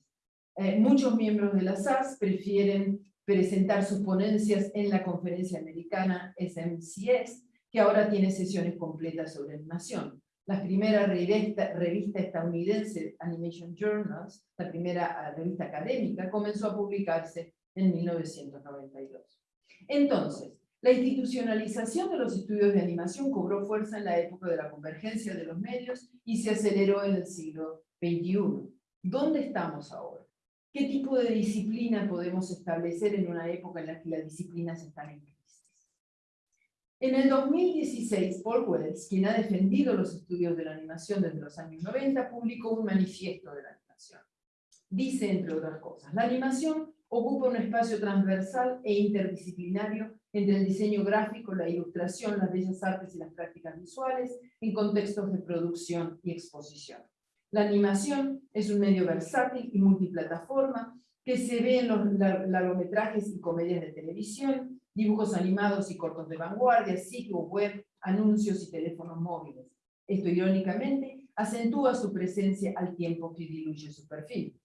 Eh, muchos miembros de la SAS prefieren presentar sus ponencias en la conferencia americana SMCS, que ahora tiene sesiones completas sobre animación. La primera revista, revista estadounidense, Animation Journals, la primera revista académica, comenzó a publicarse en 1992. Entonces, la institucionalización de los estudios de animación cobró fuerza en la época de la convergencia de los medios y se aceleró en el siglo XXI. ¿Dónde estamos ahora? ¿Qué tipo de disciplina podemos establecer en una época en la que las disciplinas están en crisis? En el 2016, Paul Wells, quien ha defendido los estudios de la animación desde los años 90, publicó un manifiesto de la animación. Dice, entre otras cosas, la animación ocupa un espacio transversal e interdisciplinario entre el diseño gráfico, la ilustración, las bellas artes y las prácticas visuales en contextos de producción y exposición. La animación es un medio versátil y multiplataforma que se ve en los largometrajes y comedias de televisión, dibujos animados y cortos de vanguardia, sitios web, anuncios y teléfonos móviles. Esto, irónicamente, acentúa su presencia al tiempo que diluye su perfil.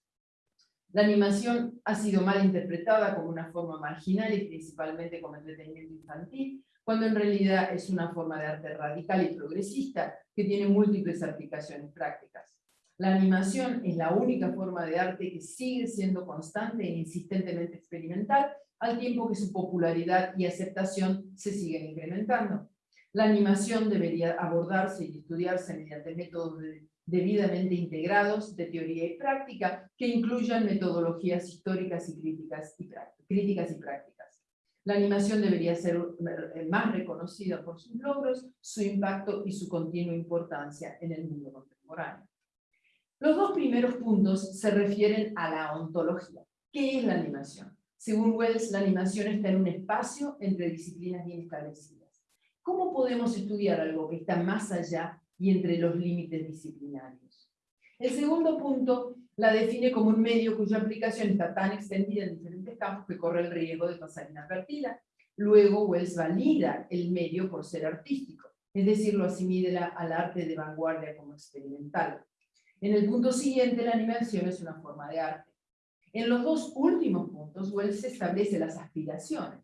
La animación ha sido mal interpretada como una forma marginal y principalmente como entretenimiento infantil, cuando en realidad es una forma de arte radical y progresista que tiene múltiples aplicaciones prácticas. La animación es la única forma de arte que sigue siendo constante e insistentemente experimental, al tiempo que su popularidad y aceptación se siguen incrementando. La animación debería abordarse y estudiarse mediante métodos de debidamente integrados de teoría y práctica que incluyan metodologías históricas y críticas y, críticas y prácticas. La animación debería ser más reconocida por sus logros, su impacto y su continua importancia en el mundo contemporáneo. Los dos primeros puntos se refieren a la ontología. ¿Qué es la animación? Según Wells, la animación está en un espacio entre disciplinas bien establecidas. ¿Cómo podemos estudiar algo que está más allá y entre los límites disciplinarios. El segundo punto la define como un medio cuya aplicación está tan extendida en diferentes campos que corre el riesgo de pasar inadvertida. Luego Wells valida el medio por ser artístico, es decir, lo asimila al arte de vanguardia como experimental. En el punto siguiente, la animación es una forma de arte. En los dos últimos puntos, Wells establece las aspiraciones,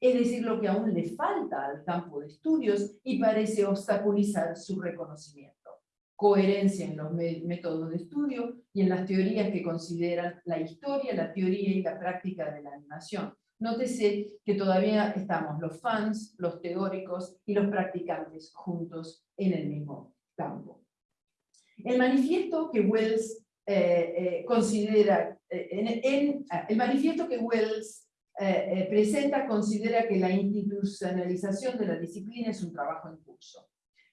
es decir, lo que aún le falta al campo de estudios y parece obstaculizar su reconocimiento. Coherencia en los métodos de estudio y en las teorías que consideran la historia, la teoría y la práctica de la animación. Nótese que todavía estamos los fans, los teóricos y los practicantes juntos en el mismo campo. El manifiesto que Wells eh, eh, considera, eh, en, el manifiesto que Wells eh, eh, presenta considera que la institucionalización de la disciplina es un trabajo en curso.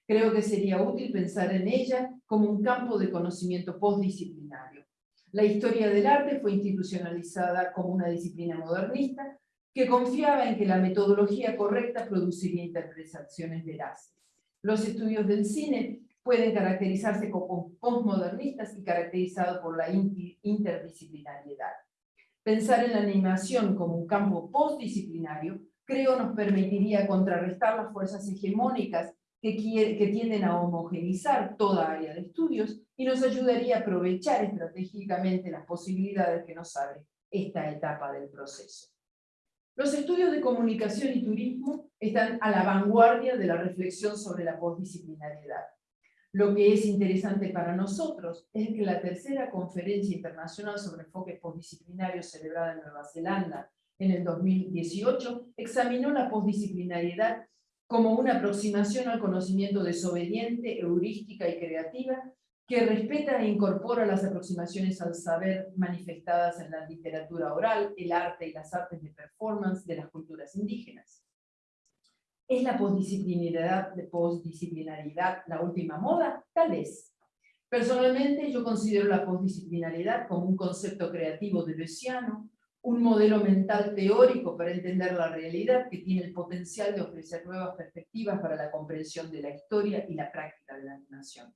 Creo que sería útil pensar en ella como un campo de conocimiento postdisciplinario. La historia del arte fue institucionalizada como una disciplina modernista que confiaba en que la metodología correcta produciría interpretaciones veraces. Los estudios del cine pueden caracterizarse como postmodernistas y caracterizados por la interdisciplinariedad. Pensar en la animación como un campo postdisciplinario, creo nos permitiría contrarrestar las fuerzas hegemónicas que, tienden a homogenizar toda área de estudios y nos ayudaría a aprovechar estratégicamente las posibilidades que nos abre esta etapa del proceso. Los estudios de comunicación y turismo están a la vanguardia de la reflexión sobre la postdisciplinariedad. Lo que es interesante para nosotros es que la tercera conferencia internacional sobre enfoques postdisciplinarios celebrada en Nueva Zelanda en el 2018 examinó la postdisciplinariedad como una aproximación al conocimiento desobediente, heurística y creativa que respeta e incorpora las aproximaciones al saber manifestadas en la literatura oral, el arte y las artes de performance de las culturas indígenas. ¿Es la postdisciplinaridad, postdisciplinaridad la última moda? Tal vez. Personalmente, yo considero la postdisciplinariedad como un concepto creativo de Luciano, un modelo mental teórico para entender la realidad que tiene el potencial de ofrecer nuevas perspectivas para la comprensión de la historia y la práctica de la animación.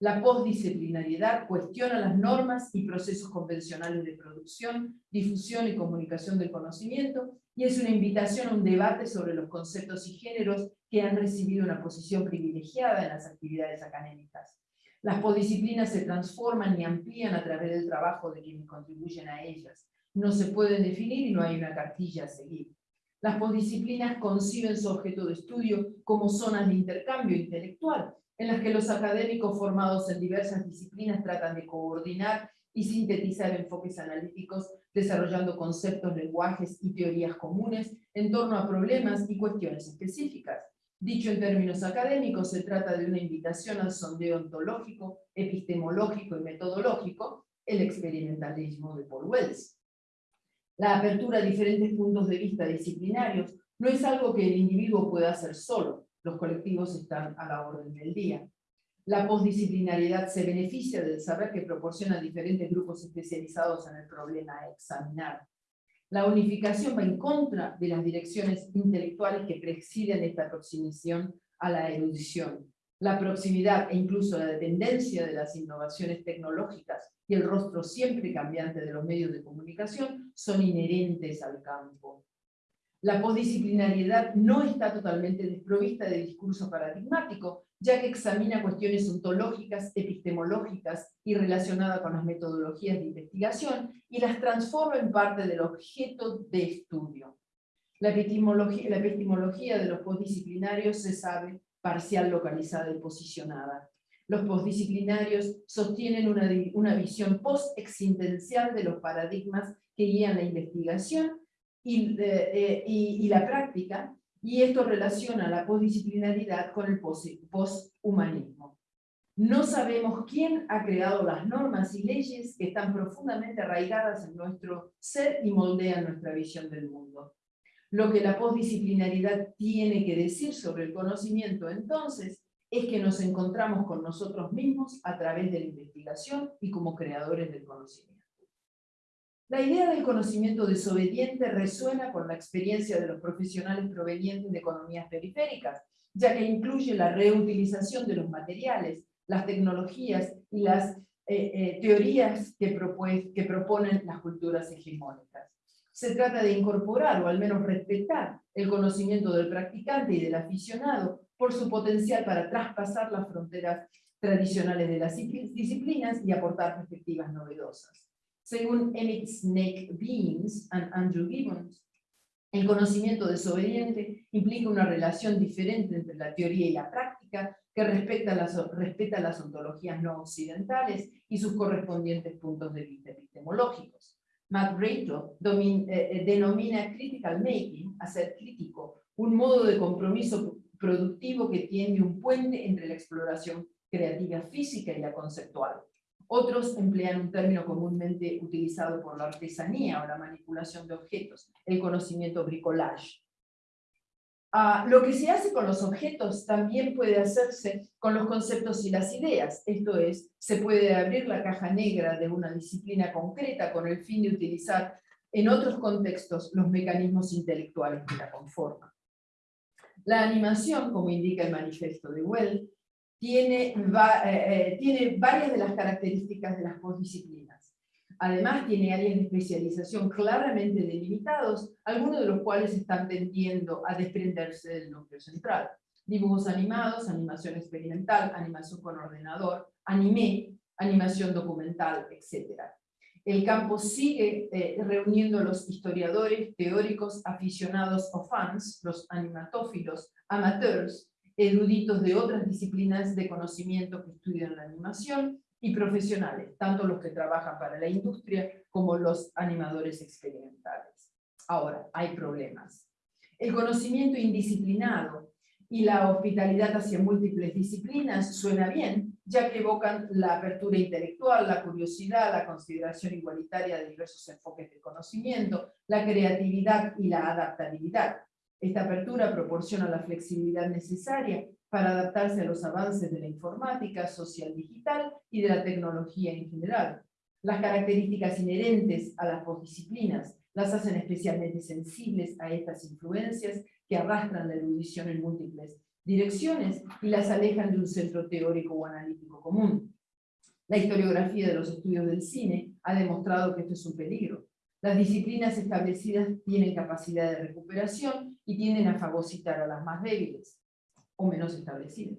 La postdisciplinariedad cuestiona las normas y procesos convencionales de producción, difusión y comunicación del conocimiento y es una invitación a un debate sobre los conceptos y géneros que han recibido una posición privilegiada en las actividades académicas. Las postdisciplinas se transforman y amplían a través del trabajo de quienes contribuyen a ellas. No se pueden definir y no hay una cartilla a seguir. Las postdisciplinas conciben su objeto de estudio como zonas de intercambio intelectual, en las que los académicos formados en diversas disciplinas tratan de coordinar y sintetizar enfoques analíticos, desarrollando conceptos, lenguajes y teorías comunes en torno a problemas y cuestiones específicas. Dicho en términos académicos, se trata de una invitación al sondeo ontológico, epistemológico y metodológico, el experimentalismo de Paul Wells. La apertura a diferentes puntos de vista disciplinarios no es algo que el individuo pueda hacer solo, los colectivos están a la orden del día. La postdisciplinariedad se beneficia del saber que proporciona diferentes grupos especializados en el problema a examinar. La unificación va en contra de las direcciones intelectuales que presiden esta aproximación a la erudición. La proximidad e incluso la dependencia de las innovaciones tecnológicas y el rostro siempre cambiante de los medios de comunicación son inherentes al campo. La postdisciplinariedad no está totalmente desprovista de discurso paradigmático, ya que examina cuestiones ontológicas, epistemológicas y relacionadas con las metodologías de investigación y las transforma en parte del objeto de estudio. La epistemología, la epistemología de los postdisciplinarios se sabe parcial, localizada y posicionada. Los postdisciplinarios sostienen una, una visión post-existencial de los paradigmas que guían la investigación y, eh, y, y la práctica, y esto relaciona la postdisciplinaridad con el posthumanismo. No sabemos quién ha creado las normas y leyes que están profundamente arraigadas en nuestro ser y moldean nuestra visión del mundo. Lo que la postdisciplinaridad tiene que decir sobre el conocimiento entonces es que nos encontramos con nosotros mismos a través de la investigación y como creadores del conocimiento. La idea del conocimiento desobediente resuena con la experiencia de los profesionales provenientes de economías periféricas, ya que incluye la reutilización de los materiales, las tecnologías y las eh, eh, teorías que, que proponen las culturas hegemónicas. Se trata de incorporar o al menos respetar el conocimiento del practicante y del aficionado por su potencial para traspasar las fronteras tradicionales de las disciplinas y aportar perspectivas novedosas. Según Emmett Snake Beans y Andrew Gibbons, el conocimiento desobediente implica una relación diferente entre la teoría y la práctica que respeta las, respeta las ontologías no occidentales y sus correspondientes puntos de vista epistemológicos. Matt Rachel eh, eh, denomina critical making, hacer crítico, un modo de compromiso productivo que tiende un puente entre la exploración creativa física y la conceptual. Otros emplean un término comúnmente utilizado por la artesanía o la manipulación de objetos, el conocimiento bricolage. Ah, lo que se hace con los objetos también puede hacerse con los conceptos y las ideas, esto es, se puede abrir la caja negra de una disciplina concreta con el fin de utilizar en otros contextos los mecanismos intelectuales que la conforman. La animación, como indica el manifiesto de Well, tiene, eh, eh, tiene varias de las características de las postdisciplinas. Además, tiene áreas de especialización claramente delimitados, algunos de los cuales están tendiendo a desprenderse del núcleo central. Dibujos animados, animación experimental, animación con ordenador, anime, animación documental, etc. El campo sigue eh, reuniendo a los historiadores, teóricos, aficionados o fans, los animatófilos, amateurs, eruditos de otras disciplinas de conocimiento que estudian la animación y profesionales, tanto los que trabajan para la industria como los animadores experimentales. Ahora, hay problemas. El conocimiento indisciplinado y la hospitalidad hacia múltiples disciplinas suena bien, ya que evocan la apertura intelectual, la curiosidad, la consideración igualitaria de diversos enfoques de conocimiento, la creatividad y la adaptabilidad. Esta apertura proporciona la flexibilidad necesaria para adaptarse a los avances de la informática social digital y de la tecnología en general. Las características inherentes a las postdisciplinas las hacen especialmente sensibles a estas influencias que arrastran la erudición en múltiples direcciones y las alejan de un centro teórico o analítico común. La historiografía de los estudios del cine ha demostrado que esto es un peligro. Las disciplinas establecidas tienen capacidad de recuperación y tienden a fagocitar a las más débiles o menos establecidas.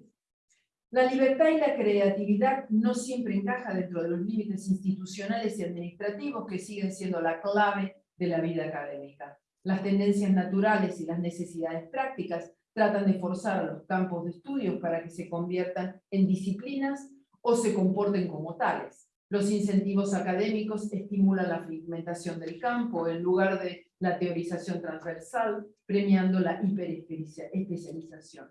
La libertad y la creatividad no siempre encaja dentro de los límites institucionales y administrativos que siguen siendo la clave de la vida académica. Las tendencias naturales y las necesidades prácticas tratan de forzar a los campos de estudios para que se conviertan en disciplinas o se comporten como tales. Los incentivos académicos estimulan la fragmentación del campo en lugar de la teorización transversal, premiando la hiperespecialización.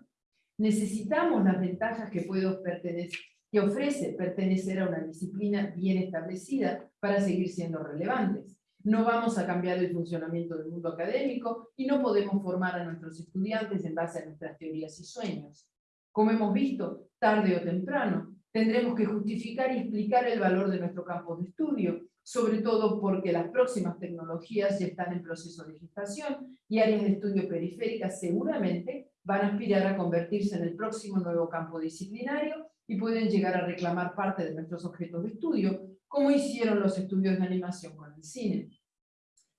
Necesitamos las ventajas que, puedo que ofrece pertenecer a una disciplina bien establecida para seguir siendo relevantes. No vamos a cambiar el funcionamiento del mundo académico y no podemos formar a nuestros estudiantes en base a nuestras teorías y sueños. Como hemos visto, tarde o temprano, tendremos que justificar y explicar el valor de nuestro campo de estudio, sobre todo porque las próximas tecnologías ya están en proceso de gestación y áreas de estudio periféricas seguramente van a aspirar a convertirse en el próximo nuevo campo disciplinario y pueden llegar a reclamar parte de nuestros objetos de estudio, como hicieron los estudios de animación con el cine.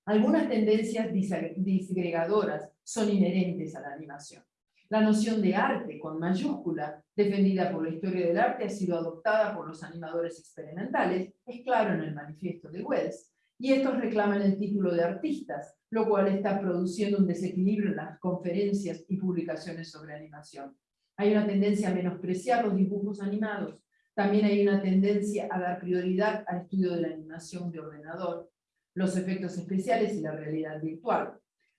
Algunas tendencias disgregadoras son inherentes a la animación. La noción de arte, con mayúscula, defendida por la historia del arte, ha sido adoptada por los animadores experimentales, es claro en el manifiesto de Wells, y estos reclaman el título de artistas, lo cual está produciendo un desequilibrio en las conferencias y publicaciones sobre animación. Hay una tendencia a menospreciar los dibujos animados, también hay una tendencia a dar prioridad al estudio de la animación de ordenador, los efectos especiales y la realidad virtual.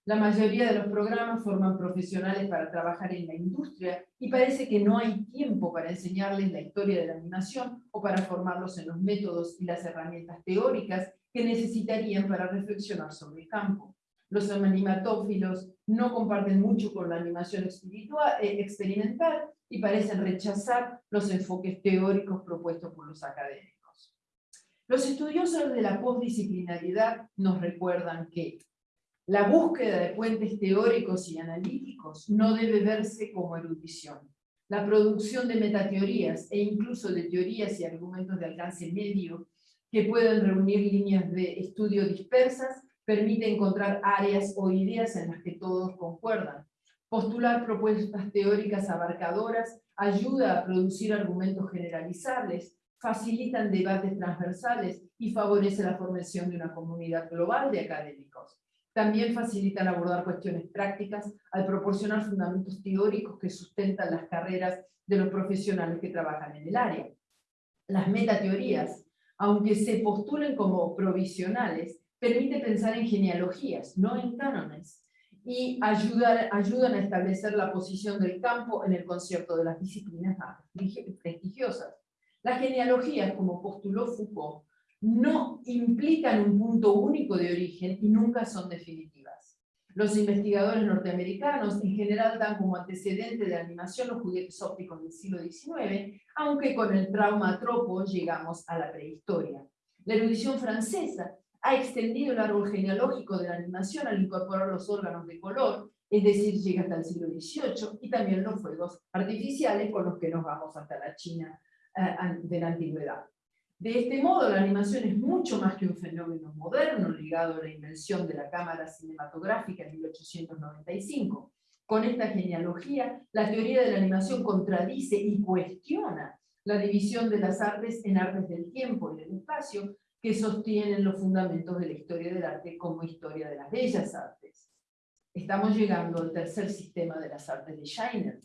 La mayoría de los programas forman profesionales para trabajar en la industria y parece que no hay tiempo para enseñarles la historia de la animación o para formarlos en los métodos y las herramientas teóricas que necesitarían para reflexionar sobre el campo. Los animatófilos no comparten mucho con la animación espiritual, eh, experimental y parecen rechazar los enfoques teóricos propuestos por los académicos. Los estudiosos de la postdisciplinaridad nos recuerdan que la búsqueda de puentes teóricos y analíticos no debe verse como erudición. La producción de metateorías e incluso de teorías y argumentos de alcance medio que pueden reunir líneas de estudio dispersas permite encontrar áreas o ideas en las que todos concuerdan. Postular propuestas teóricas abarcadoras ayuda a producir argumentos generalizables, facilitan debates transversales y favorece la formación de una comunidad global de académicos. También facilitan abordar cuestiones prácticas al proporcionar fundamentos teóricos que sustentan las carreras de los profesionales que trabajan en el área. Las metateorías, aunque se postulen como provisionales, permiten pensar en genealogías, no en cánones, y ayudan a establecer la posición del campo en el concierto de las disciplinas más prestigiosas. Las genealogías, como postuló Foucault, no implican un punto único de origen y nunca son definitivas. Los investigadores norteamericanos en general dan como antecedente de animación los juguetes ópticos del siglo XIX, aunque con el trauma tropo llegamos a la prehistoria. La erudición francesa ha extendido el árbol genealógico de la animación al incorporar los órganos de color, es decir, llega hasta el siglo XVIII, y también los fuegos artificiales con los que nos vamos hasta la China eh, de la antigüedad. De este modo, la animación es mucho más que un fenómeno moderno ligado a la invención de la cámara cinematográfica en 1895. Con esta genealogía, la teoría de la animación contradice y cuestiona la división de las artes en artes del tiempo y del espacio que sostienen los fundamentos de la historia del arte como historia de las bellas artes. Estamos llegando al tercer sistema de las artes de Scheiner,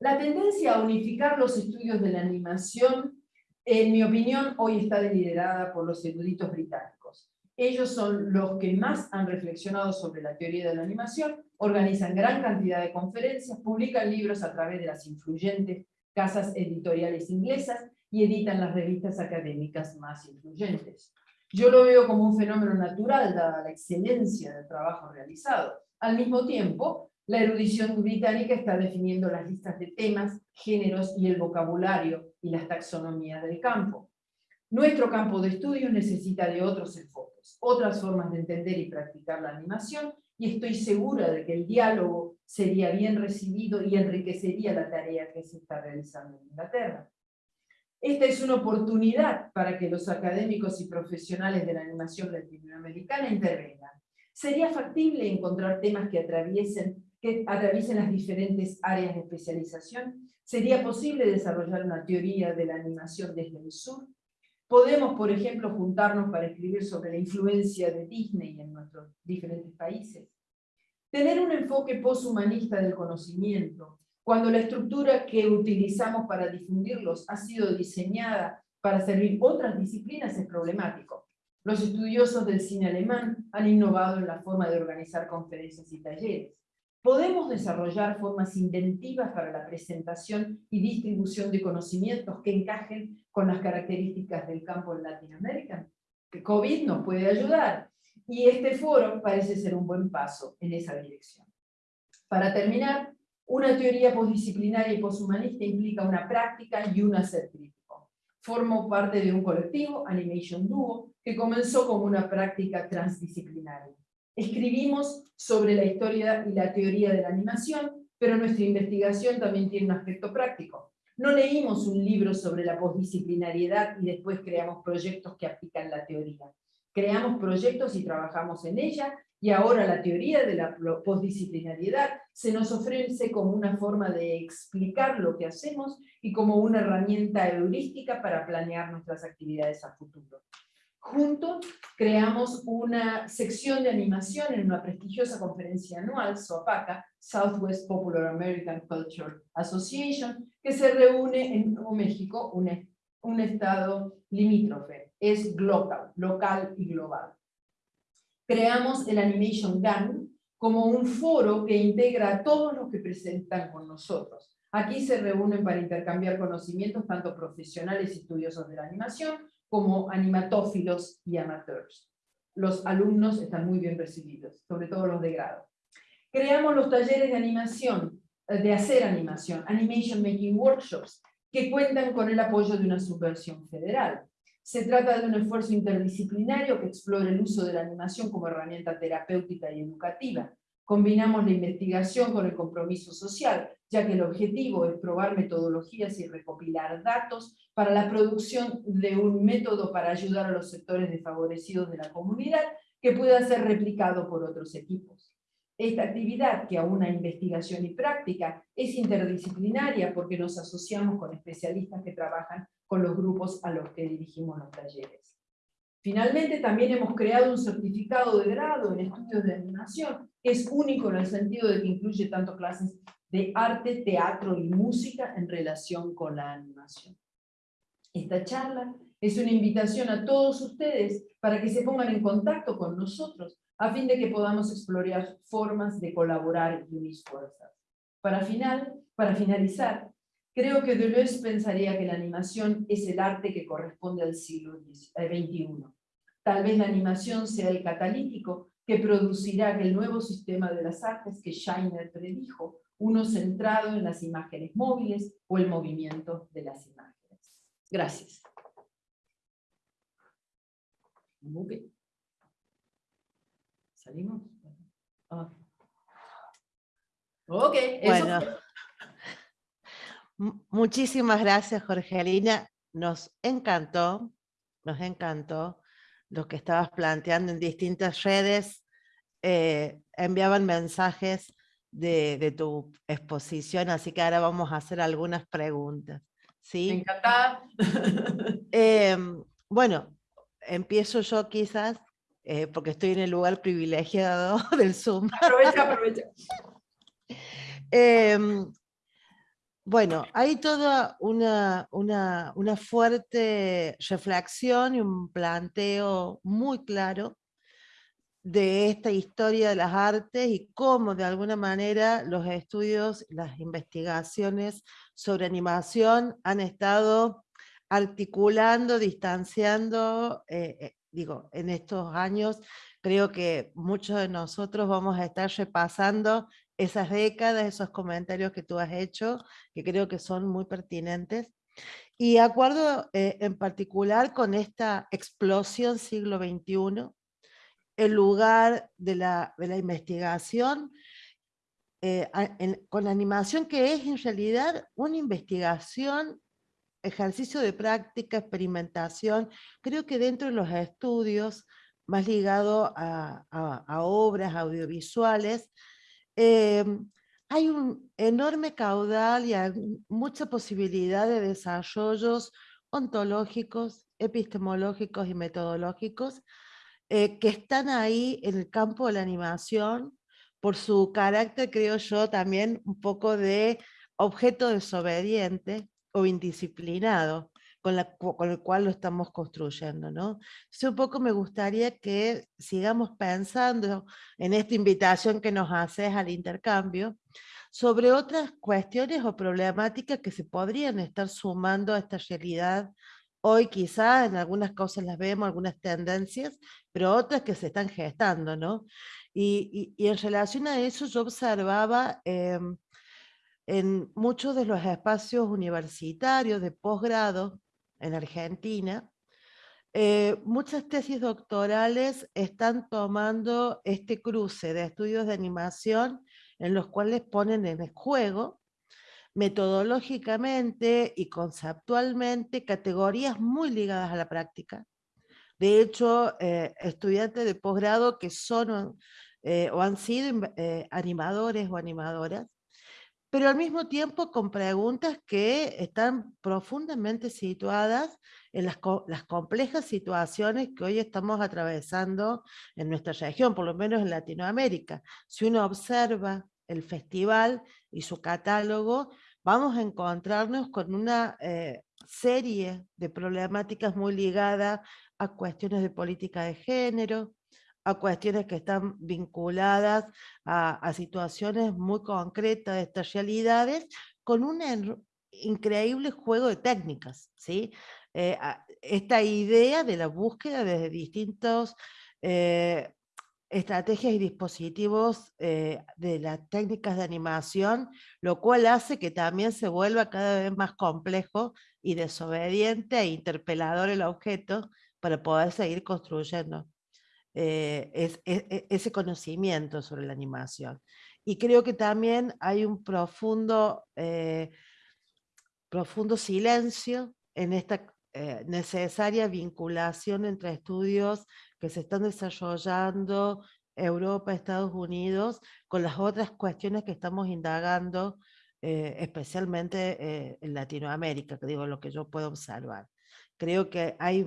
la tendencia a unificar los estudios de la animación, en mi opinión, hoy está liderada por los eruditos británicos. Ellos son los que más han reflexionado sobre la teoría de la animación, organizan gran cantidad de conferencias, publican libros a través de las influyentes casas editoriales inglesas y editan las revistas académicas más influyentes. Yo lo veo como un fenómeno natural, dada la excelencia del trabajo realizado. Al mismo tiempo, la erudición británica está definiendo las listas de temas, géneros y el vocabulario y las taxonomías del campo. Nuestro campo de estudio necesita de otros enfoques, otras formas de entender y practicar la animación, y estoy segura de que el diálogo sería bien recibido y enriquecería la tarea que se está realizando en Inglaterra. Esta es una oportunidad para que los académicos y profesionales de la animación latinoamericana intervengan. Sería factible encontrar temas que atraviesen, que atraviesen las diferentes áreas de especialización. Sería posible desarrollar una teoría de la animación desde el sur. Podemos, por ejemplo, juntarnos para escribir sobre la influencia de Disney en nuestros diferentes países. Tener un enfoque poshumanista del conocimiento, cuando la estructura que utilizamos para difundirlos ha sido diseñada para servir otras disciplinas es problemático. Los estudiosos del cine alemán han innovado en la forma de organizar conferencias y talleres. Podemos desarrollar formas inventivas para la presentación y distribución de conocimientos que encajen con las características del campo en Latinoamérica. Que COVID nos puede ayudar y este foro parece ser un buen paso en esa dirección. Para terminar, una teoría postdisciplinaria y posthumanista implica una práctica y un hacer crítico. Formo parte de un colectivo, Animation Duo, que comenzó como una práctica transdisciplinaria. Escribimos sobre la historia y la teoría de la animación, pero nuestra investigación también tiene un aspecto práctico. No leímos un libro sobre la postdisciplinariedad y después creamos proyectos que aplican la teoría. Creamos proyectos y trabajamos en ella, y ahora la teoría de la postdisciplinariedad se nos ofrece como una forma de explicar lo que hacemos y como una herramienta heurística para planear nuestras actividades a futuro. Juntos creamos una sección de animación en una prestigiosa conferencia anual, SOAPACA, Southwest Popular American Culture Association, que se reúne en México, un, un estado limítrofe. Es global, local y global creamos el Animation Gang como un foro que integra a todos los que presentan con nosotros. Aquí se reúnen para intercambiar conocimientos tanto profesionales y estudiosos de la animación como animatófilos y amateurs. Los alumnos están muy bien recibidos, sobre todo los de grado. Creamos los talleres de animación, eh, de hacer animación, Animation Making Workshops, que cuentan con el apoyo de una subversión federal. Se trata de un esfuerzo interdisciplinario que explora el uso de la animación como herramienta terapéutica y educativa. Combinamos la investigación con el compromiso social, ya que el objetivo es probar metodologías y recopilar datos para la producción de un método para ayudar a los sectores desfavorecidos de la comunidad que pueda ser replicado por otros equipos. Esta actividad, que aúna investigación y práctica, es interdisciplinaria porque nos asociamos con especialistas que trabajan con los grupos a los que dirigimos los talleres. Finalmente, también hemos creado un certificado de grado en estudios de animación, que es único en el sentido de que incluye tanto clases de arte, teatro y música en relación con la animación. Esta charla es una invitación a todos ustedes para que se pongan en contacto con nosotros a fin de que podamos explorar formas de colaborar y unir fuerzas. Para, para finalizar, Creo que Deleuze pensaría que la animación es el arte que corresponde al siglo XXI. Eh, Tal vez la animación sea el catalítico que producirá el nuevo sistema de las artes que Scheiner predijo, uno centrado en las imágenes móviles o el movimiento de las imágenes. Gracias. ¿Salimos? Ah. Ok, bueno. Muchísimas gracias, Jorgelina. Nos encantó, nos encantó lo que estabas planteando en distintas redes. Eh, enviaban mensajes de, tu exposición, así que ahora vamos a hacer algunas preguntas. ¿sí? Encantada. Em, bueno, empiezo yo quizás, eh, porque estoy en el lugar privilegiado del Zoom. Aprovecha, aprovecha. Em, bueno, hay toda una, fuerte reflexión y un planteo muy claro de esta historia de las artes y cómo de alguna manera los estudios, las investigaciones sobre animación han estado articulando, distanciando, eh, eh, digo, en estos años, creo que muchos de nosotros vamos a estar repasando esas décadas, esos comentarios que tú has hecho, que creo que son muy pertinentes. Y acuerdo eh, en particular con esta explosión siglo XXI, el lugar de la, de la investigación, eh, con la animación que es en realidad una investigación, ejercicio de práctica, experimentación, creo que dentro de los estudios más ligado a, obras audiovisuales, em, hay un enorme caudal y hay mucha posibilidad de desarrollos ontológicos, epistemológicos y metodológicos eh, que están ahí en el campo de la animación por su carácter, creo yo, también un poco de objeto desobediente o indisciplinado con, la, el cual lo estamos construyendo. ¿no? un poco me gustaría que sigamos pensando en esta invitación que nos haces al intercambio, sobre otras cuestiones o problemáticas que se podrían estar sumando a esta realidad. Hoy quizás en algunas cosas las vemos, algunas tendencias, pero otras que se están gestando, ¿no? Y, y, en relación a eso yo observaba em, en muchos de los espacios universitarios de posgrado en Argentina, eh, muchas tesis doctorales están tomando este cruce de estudios de animación en los cuales ponen en juego metodológicamente y conceptualmente categorías muy ligadas a la práctica. De hecho, eh, estudiantes de posgrado que son eh, o han sido animadores o animadoras, pero al mismo tiempo con preguntas que están profundamente situadas en las, complejas situaciones que hoy estamos atravesando en nuestra región, por lo menos en Latinoamérica. Si uno observa el festival y su catálogo, vamos a encontrarnos con una eh, serie de problemáticas muy ligadas a cuestiones de política de género, a cuestiones que están vinculadas a, situaciones muy concretas de estas realidades, con un increíble juego de técnicas. ¿sí? Eh, esta idea de la búsqueda desde distintos eh, estrategias y dispositivos eh, de las técnicas de animación, lo cual hace que también se vuelva cada vez más complejo y desobediente e interpelador el objeto para poder seguir construyendo. Eh, es, e, e, ese conocimiento sobre la animación. Y creo que también hay un profundo, eh, profundo silencio en esta eh, necesaria vinculación entre estudios que se están desarrollando Europa, Estados Unidos, con las otras cuestiones que estamos indagando, especialmente en Latinoamérica, que digo lo que yo puedo observar. Creo que hay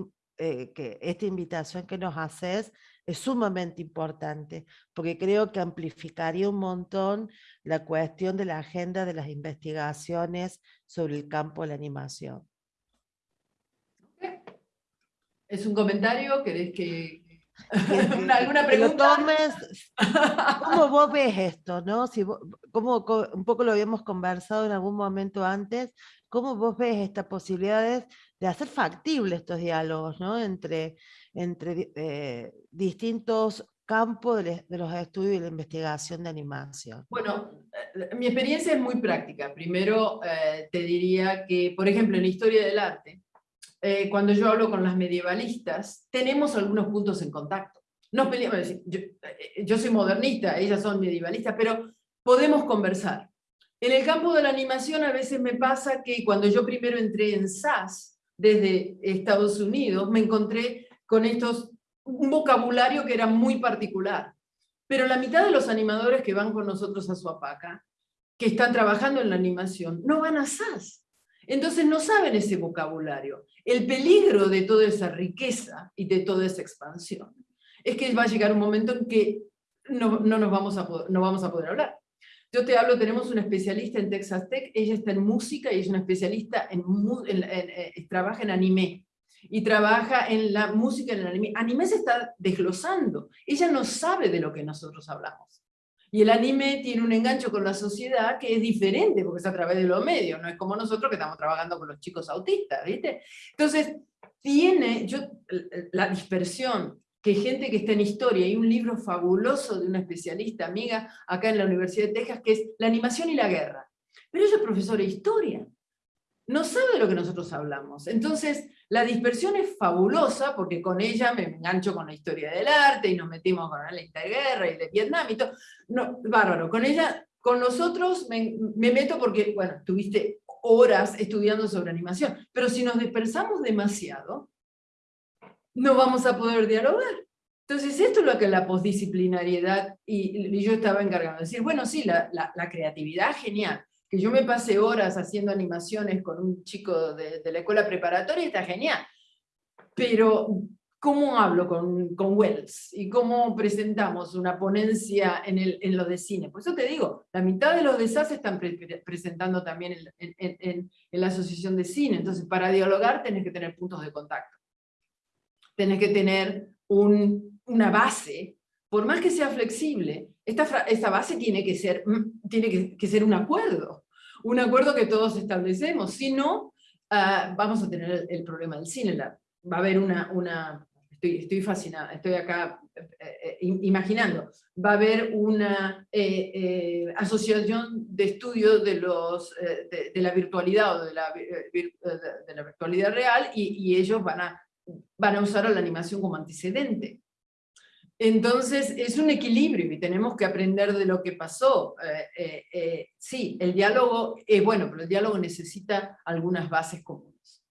que esta invitación que nos haces es sumamente importante, porque creo que amplificaría un montón la cuestión de la agenda de las investigaciones sobre el campo de la animación. ¿Es un comentario? ¿Querés que... ¿Alguna pregunta? ¿Cómo vos ves esto? ¿no? Si como, un poco lo habíamos conversado en algún momento antes, ¿cómo vos ves estas posibilidades de hacer factibles estos diálogos ¿no? entre entre eh, distintos campos de, los estudios y la investigación de animación? Bueno, eh, mi experiencia es muy práctica. Primero eh, te diría que, por ejemplo, en la historia del arte, cuando yo hablo con las medievalistas, tenemos algunos puntos en contacto. Nos peleamos, yo, yo soy modernista, ellas son medievalistas, pero podemos conversar. En el campo de la animación a veces me pasa que cuando yo primero entré en SAS, desde Estados Unidos, me encontré con estos, un vocabulario que era muy particular. Pero la mitad de los animadores que van con nosotros a Suapaca, que están trabajando en la animación, no van a SAS. Entonces no saben ese vocabulario. El peligro de toda esa riqueza y de toda esa expansión es que va a llegar un momento en que no, nos vamos a poder, no vamos a poder hablar. Yo te hablo, tenemos una especialista en Texas Tech, ella está en música y es una especialista en, en trabaja en anime y trabaja en la música, en el anime. Anime se está desglosando. Ella no sabe de lo que nosotros hablamos. Y el anime tiene un engancho con la sociedad que es diferente, porque es a través de los medios, no es como nosotros que estamos trabajando con los chicos autistas, ¿viste? Entonces, tiene, yo, la dispersión que gente que está en historia, hay un libro fabuloso de una especialista amiga acá en la Universidad de Texas, que es La animación y la guerra. Pero ella es profesora de historia, no sabe lo que nosotros hablamos. Entonces, la dispersión es fabulosa, porque con ella me engancho con la historia del arte, y nos metimos con la interguerra y de Vietnam y todo. No, bárbaro, con ella, con nosotros me, me meto porque, bueno, tuviste horas estudiando sobre animación, pero si nos dispersamos demasiado, no vamos a poder dialogar. Entonces, esto es lo que la postdisciplinariedad, y, yo estaba encargado de decir, bueno, sí, la, creatividad, genial, que yo me pase horas haciendo animaciones con un chico de, de la escuela preparatoria, está genial, pero ¿cómo hablo con, con, Wells? ¿Y cómo presentamos una ponencia en, el, en lo de cine? Por eso te digo, la mitad de los desastres están presentando también en, en, en, la asociación de cine, entonces para dialogar tenés que tener puntos de contacto. Tenés que tener una base, por más que sea flexible, esta, esta base tiene, que ser, mm, tiene que, ser un acuerdo, un acuerdo que todos establecemos, si no, ah, vamos a tener el, problema del cine, va a haber una, una estoy, estoy fascinada, estoy acá eh, eh, imaginando, va a haber una eh, asociación de estudio de, los, de, la virtualidad o de la, de la virtualidad real y, y, ellos van a van a usar a la animación como antecedente. Entonces, es un equilibrio y tenemos que aprender de lo que pasó. Eh, eh, eh, sí, el diálogo es bueno, pero el diálogo necesita algunas bases comunes.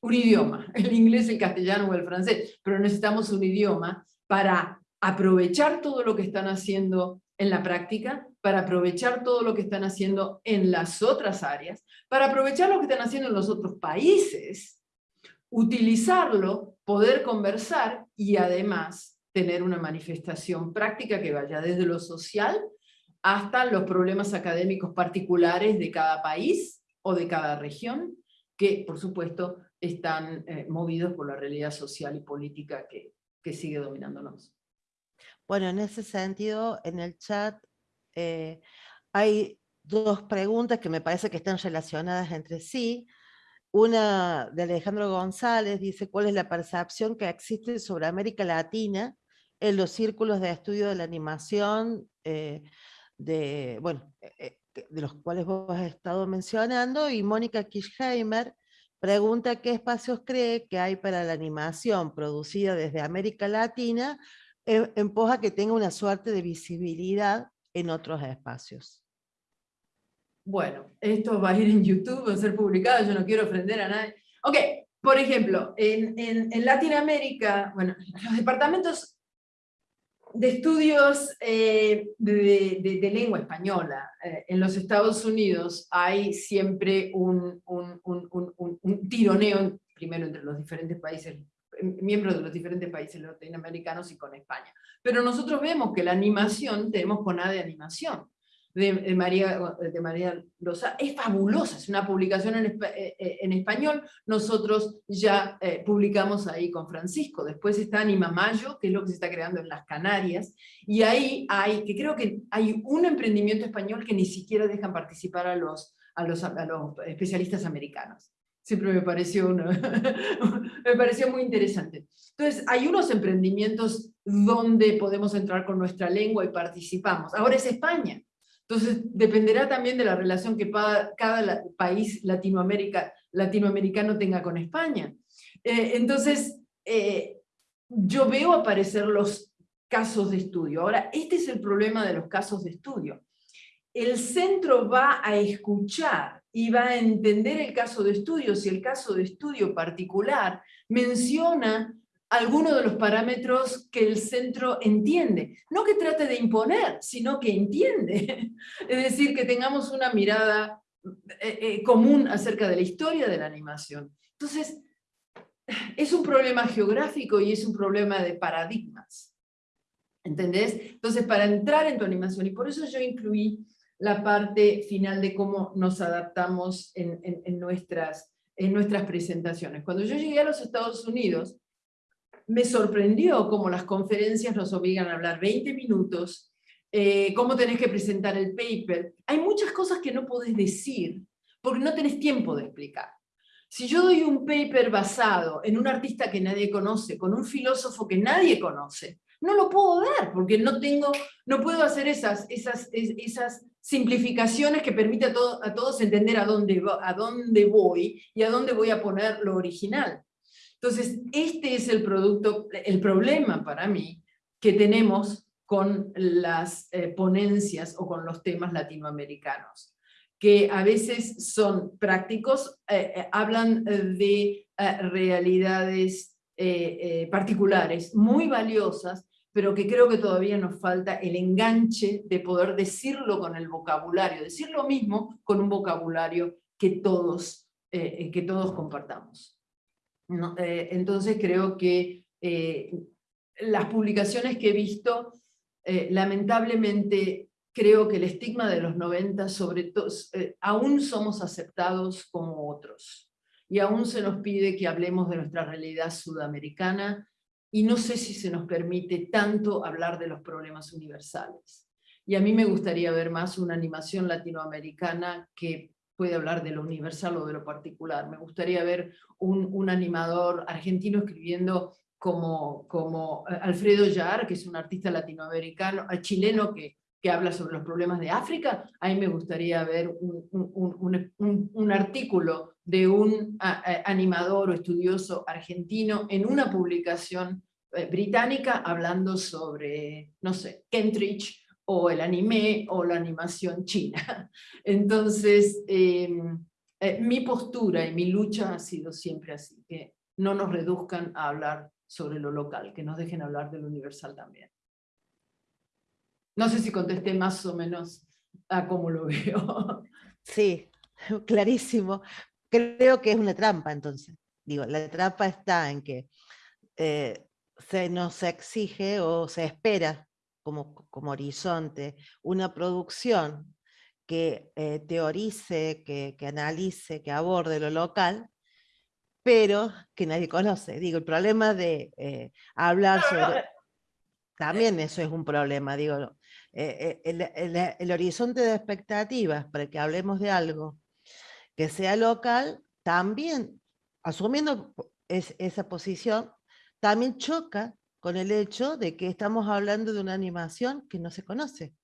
Un idioma, el inglés, el castellano o el francés, pero necesitamos un idioma para aprovechar todo lo que están haciendo en la práctica, para aprovechar todo lo que están haciendo en las otras áreas, para aprovechar lo que están haciendo en los otros países, utilizarlo, poder conversar y además tener una manifestación práctica que vaya desde lo social hasta los problemas académicos particulares de cada país o de cada región, que por supuesto están eh, movidos por la realidad social y política que, que, sigue dominándonos. Bueno, en ese sentido, en el chat eh, hay dos preguntas que me parece que están relacionadas entre sí. Una de Alejandro González dice, ¿cuál es la percepción que existe sobre América Latina en los círculos de estudio de la animación, eh, de, bueno, eh, eh, de los cuales vos has estado mencionando? Y Mónica Kischheimer pregunta qué espacios cree que hay para la animación producida desde América Latina en, que tenga una suerte de visibilidad en otros espacios. Bueno, esto va a ir en YouTube, va a ser publicado, yo no quiero ofender a nadie. Ok, por ejemplo, en, en, Latinoamérica, bueno, los departamentos de estudios eh, de, de, lengua española eh, en los Estados Unidos hay siempre un, un, un, un, tironeo, primero entre los diferentes países, miembros de los diferentes países latinoamericanos y con España. Pero nosotros vemos que la animación, tenemos CONADE de animación, de, María, de María Rosa, es fabulosa, es una publicación en, eh, eh, en español, nosotros ya eh, publicamos ahí con Francisco, después está Anima Mayo, que es lo que se está creando en las Canarias, y ahí hay, que creo que hay un emprendimiento español que ni siquiera dejan participar a los, a los, especialistas americanos siempre me pareció, me pareció muy interesante. Entonces, hay unos emprendimientos donde podemos entrar con nuestra lengua y participamos. Ahora es España. Entonces, dependerá también de la relación que cada país latinoamericano tenga con España. Eh, entonces, eh, yo veo aparecer los casos de estudio. Ahora, este es el problema de los casos de estudio. El centro va a escuchar y va a entender el caso de estudio si el caso de estudio particular menciona algunos de los parámetros que el centro entiende. No que trate de imponer, sino que entiende. Es decir, que tengamos una mirada eh, eh, común acerca de la historia de la animación. Entonces, es un problema geográfico y es un problema de paradigmas. ¿Entendés? Entonces, para entrar en tu animación, y por eso yo incluí la parte final de cómo nos adaptamos en nuestras, en nuestras presentaciones. Cuando yo llegué a los Estados Unidos, me sorprendió cómo las conferencias nos obligan a hablar 20 minutos, eh, cómo tenés que presentar el paper. Hay muchas cosas que no podés decir porque no tenés tiempo de explicar. Si yo doy un paper basado en un artista que nadie conoce, con un filósofo que nadie conoce, no lo puedo dar, porque no tengo, no puedo hacer esas, esas, esas simplificaciones que permiten a, a todos entender a dónde, a dónde voy y a dónde voy a poner lo original. Entonces, este es el producto, el problema para mí que tenemos con las eh, ponencias o con los temas latinoamericanos, que a veces son prácticos, eh, eh, hablan de realidades particulares muy valiosas, pero que creo que todavía nos falta el enganche de poder decirlo con el vocabulario, decir lo mismo con un vocabulario que todos, que todos compartamos. Entonces creo que las publicaciones que he visto eh, lamentablemente creo que el estigma de los 90, sobre todo, eh, aún somos aceptados como otros. Y aún se nos pide que hablemos de nuestra realidad sudamericana y no sé si se nos permite tanto hablar de los problemas universales. Y a mí me gustaría ver más una animación latinoamericana que puede hablar de lo universal o de lo particular. Me gustaría ver un, un animador argentino escribiendo como, como eh, Alfredo Yar, que es un artista latinoamericano, eh, chileno que, que habla sobre los problemas de África, a mí me gustaría ver un, un, un, un artículo de un animador o estudioso argentino en una publicación eh, británica hablando sobre, no sé, Kentridge o el anime o la animación china. Entonces, em, mi postura y mi lucha ha sido siempre así, que no nos reduzcan a hablar sobre lo local, que nos dejen hablar de lo universal también. No sé si contesté más o menos a cómo lo veo. Sí, clarísimo. Creo que es una trampa entonces. Digo, la trampa está en que eh, se nos exige o se espera como, como horizonte una producción que eh, teorice, que, que, analice, que aborde lo local, pero que nadie conoce. Digo, el problema de eh, hablar sobre... También eso es un problema, digo, eh, eh, el, horizonte de expectativas para que hablemos de algo que sea local, también, asumiendo esa posición, también choca con el hecho de que estamos hablando de una animación que no se conoce.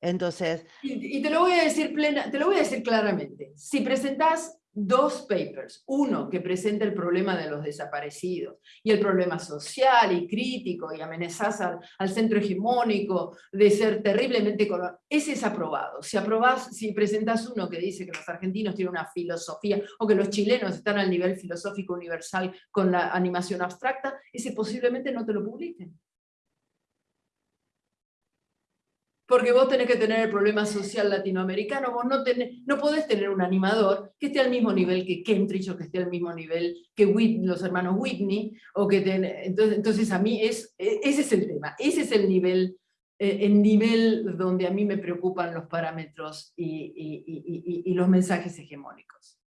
Entonces... Y, te lo voy a decir plena, te lo voy a decir claramente. Si presentás dos papers, uno que presenta el problema de los desaparecidos y el problema social y crítico y amenazas al, centro hegemónico de ser terriblemente ese es aprobado. Si aprobás, si presentas uno que dice que los argentinos tienen una filosofía o que los chilenos están al nivel filosófico universal con la animación abstracta, ese posiblemente no te lo publiquen. Porque vos tenés que tener el problema social latinoamericano, vos no, tenés, no podés tener un animador que esté al mismo nivel que Kentridge o que esté al mismo nivel que los hermanos Whitney, o que entonces, a mí es, e, ese es el tema, ese es el nivel, eh, el nivel donde a mí me preocupan los parámetros y, y los mensajes hegemónicos.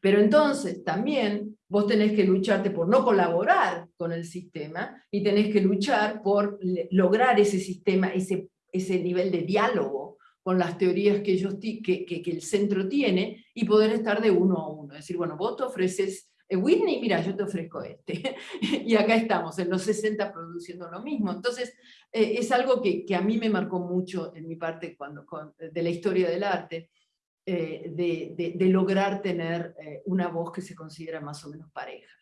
Pero entonces también vos tenés que lucharte por no colaborar con el sistema y tenés que luchar por lograr ese sistema, ese ese nivel de diálogo con las teorías que, el centro tiene y poder estar de uno a uno. Decir, bueno, vos te ofreces eh, Whitney, mira, yo te ofrezco este. y acá estamos, en los 60 produciendo lo mismo. Entonces, eh, es algo que, a mí me marcó mucho en mi parte cuando, de la historia del arte, eh, de, lograr tener una voz que se considera más o menos pareja.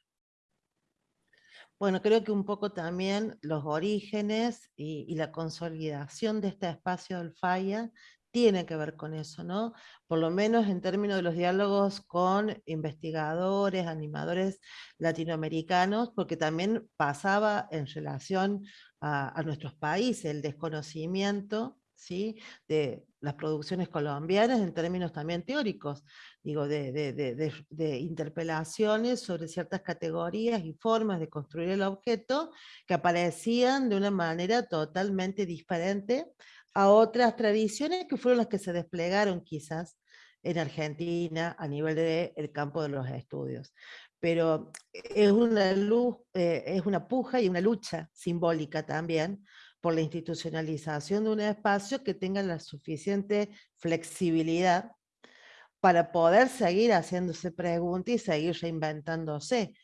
Bueno, creo que un poco también los orígenes y, la consolidación de este espacio del falla tiene que ver con eso, ¿no? Por lo menos en términos de los diálogos con investigadores, animadores latinoamericanos, porque también pasaba en relación a, a nuestros países el desconocimiento ¿sí? de las producciones colombianas en términos también teóricos, digo, de, de, interpelaciones sobre ciertas categorías y formas de construir el objeto que aparecían de una manera totalmente diferente a otras tradiciones que fueron las que se desplegaron quizás en Argentina a nivel del campo de los estudios. Pero es una, luz, eh, es una puja y una lucha simbólica también por la institucionalización de un espacio que tenga la suficiente flexibilidad para poder seguir haciéndose preguntas y seguir reinventándose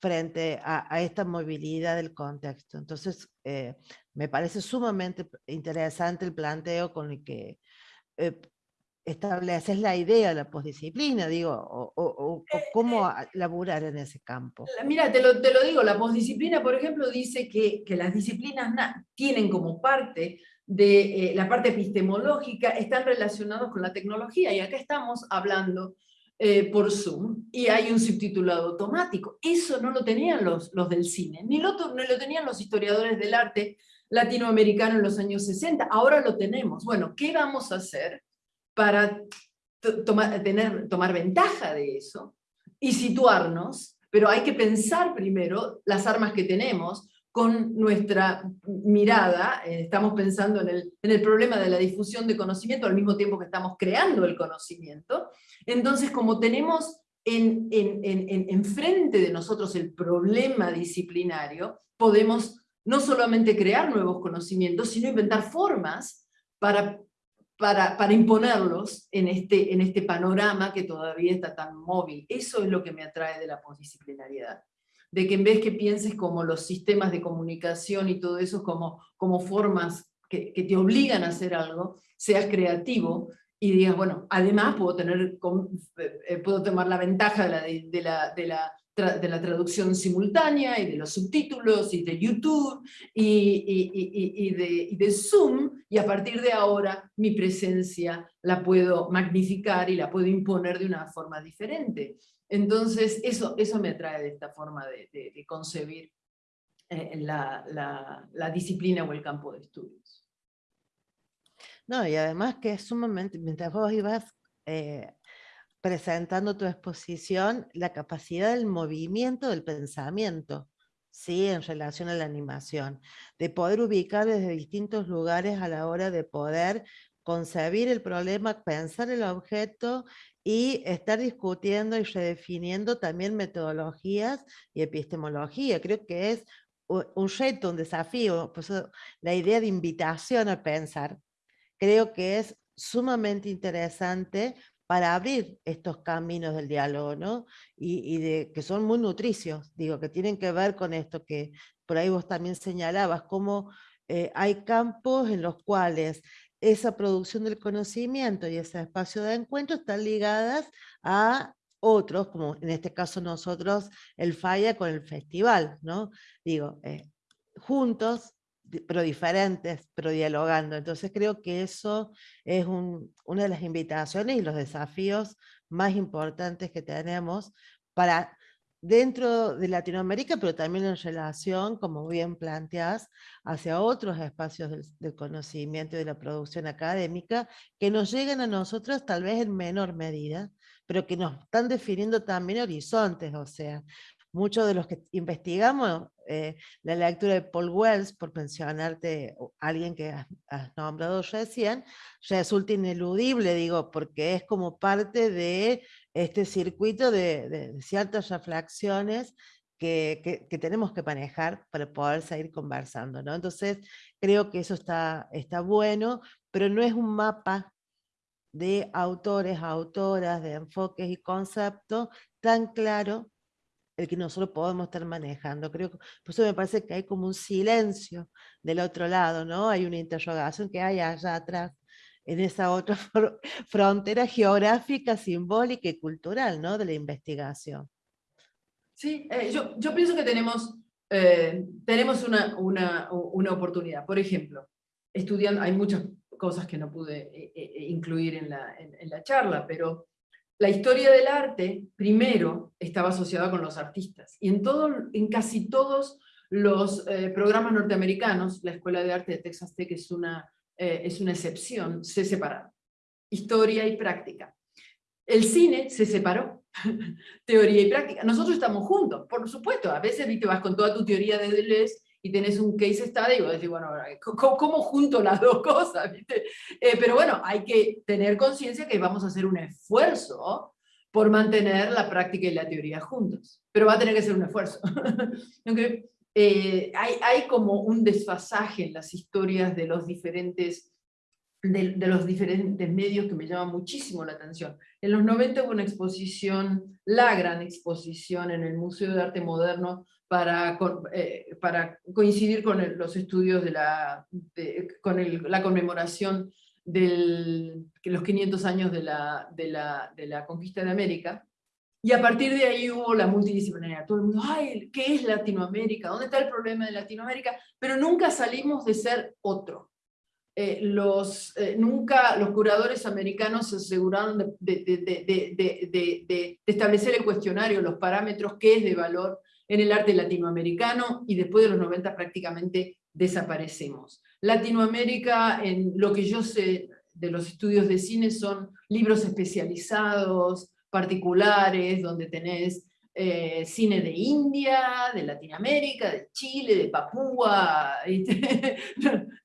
frente a, esta movilidad del contexto. Entonces, eh, me parece sumamente interesante el planteo con el que eh, estableces la idea de la posdisciplina, digo, o, eh, cómo laburar en ese campo. Mira, te lo, te lo digo, la posdisciplina, por ejemplo, dice que, que las disciplinas tienen como parte de la parte epistemológica, están relacionados con la tecnología, y acá estamos hablando eh, por Zoom y hay un subtitulado automático. Eso no lo tenían los, los del cine, ni lo, no lo tenían los historiadores del arte latinoamericano en los años 60. Ahora lo tenemos. Bueno, ¿qué vamos a hacer para tomar, tener, tomar ventaja de eso y situarnos? Pero hay que pensar primero las armas que tenemos, con nuestra mirada, eh, estamos pensando en el, en el, problema de la difusión de conocimiento al mismo tiempo que estamos creando el conocimiento. Entonces, como tenemos en, en, en, en frente de nosotros el problema disciplinario, podemos no solamente crear nuevos conocimientos, sino inventar formas para, para, imponerlos en este, en este panorama que todavía está tan móvil. Eso es lo que me atrae de la posdisciplinariedad de que en vez que pienses como los sistemas de comunicación y todo eso como, como formas que, te obligan a hacer algo, seas creativo y digas, bueno, además puedo, tener, eh, puedo tomar la ventaja de, la, de, la, de la traducción simultánea y de los subtítulos y de YouTube y, de, Zoom y a partir de ahora mi presencia la puedo magnificar y la puedo imponer de una forma diferente. Entonces, eso, eso me atrae de esta forma de, concebir eh, la, disciplina o el campo de estudios. No, y además que es sumamente, mientras vos ibas eh, presentando tu exposición, la capacidad del movimiento del pensamiento, ¿sí? en relación a la animación, de poder ubicar desde distintos lugares a la hora de poder concebir el problema, pensar el objeto y estar discutiendo y redefiniendo también metodologías y epistemología. Creo que es un reto, un desafío, la idea de invitación a pensar, creo que es sumamente interesante para abrir estos caminos del diálogo, ¿no? Y, de, que son muy nutricios, digo, que tienen que ver con esto que por ahí vos también señalabas, cómo eh, hay campos en los cuales esa producción del conocimiento y ese espacio de encuentro están ligadas a otros, como en este caso nosotros, el Falla con el festival, ¿no? Digo, eh, juntos, pero diferentes, pero dialogando. Entonces creo que eso es una de las invitaciones y los desafíos más importantes que tenemos para dentro de Latinoamérica, pero también en relación, como bien planteas, hacia otros espacios del, conocimiento y de la producción académica, que nos llegan a nosotros tal vez en menor medida, pero que nos están definiendo también horizontes, o sea, muchos de los que investigamos, eh, la lectura de Paul Wells, por mencionarte alguien que has, has, nombrado recién, resulta ineludible, digo, porque es como parte de este circuito de, ciertas reflexiones que, tenemos que manejar para poder seguir conversando. ¿no? Entonces, creo que eso está, está bueno, pero no es un mapa de autores, autoras, de enfoques y conceptos tan claro el que nosotros podemos estar manejando. Creo por eso me parece que hay como un silencio del otro lado, ¿no? Hay una interrogación que hay allá atrás en esa otra frontera geográfica, simbólica y cultural ¿no? de la investigación. Sí, eh, yo, yo, pienso que tenemos, eh, tenemos una, una, una, oportunidad. Por ejemplo, estudiando, hay muchas cosas que no pude eh, incluir en la, en, la charla, pero la historia del arte, primero, estaba asociada con los artistas. Y en, todo, en casi todos los programas norteamericanos, la Escuela de Arte de Texas Tech es una eh, es una excepción, se separaron. Historia y práctica. El cine se separó, teoría y práctica. Nosotros estamos juntos, por supuesto. A veces te vas con toda tu teoría de Deleuze y tenés un case study y vos decís, bueno, ¿cómo, junto las dos cosas? Eh, pero bueno, hay que tener conciencia que vamos a hacer un esfuerzo por mantener la práctica y la teoría juntos. Pero va a tener que ser un esfuerzo. okay. Eh, hay, hay, como un desfasaje en las historias de los diferentes de, los diferentes medios que me llama muchísimo la atención. En los 90 hubo una exposición, la gran exposición en el Museo de Arte Moderno para, eh, para coincidir con los estudios de la, con la conmemoración de los 500 años de la, de, la, de la conquista de América. Y a partir de ahí hubo la multidisciplinaridad. Todo el mundo, ay, ¿qué es Latinoamérica? ¿Dónde está el problema de Latinoamérica? Pero nunca salimos de ser otro. Eh, los, eh, nunca los curadores americanos se aseguraron de, establecer el cuestionario, los parámetros, qué es de valor en el arte latinoamericano, y después de los 90 prácticamente desaparecemos. Latinoamérica, en lo que yo sé de los estudios de cine, son libros especializados, particulares, donde tenés eh, cine de India, de Latinoamérica, de Chile, de Papúa, eh,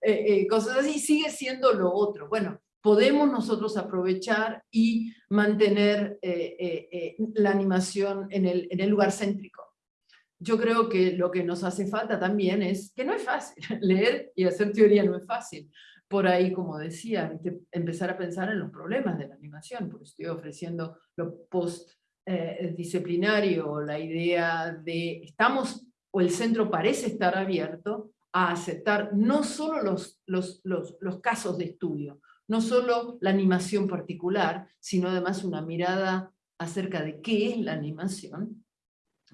eh, cosas así, sigue siendo lo otro. Bueno, podemos nosotros aprovechar y mantener la animación en el lugar céntrico. Yo creo que lo que nos hace falta también es que no es fácil, leer y hacer teoría no es fácil. Por ahí, como decía, empezar a pensar en los problemas de la animación, porque estoy ofreciendo lo post eh, la idea de estamos, o el centro parece estar abierto a aceptar no solo los, los, los, los casos de estudio, no solo la animación particular, sino además una mirada acerca de qué es la animación,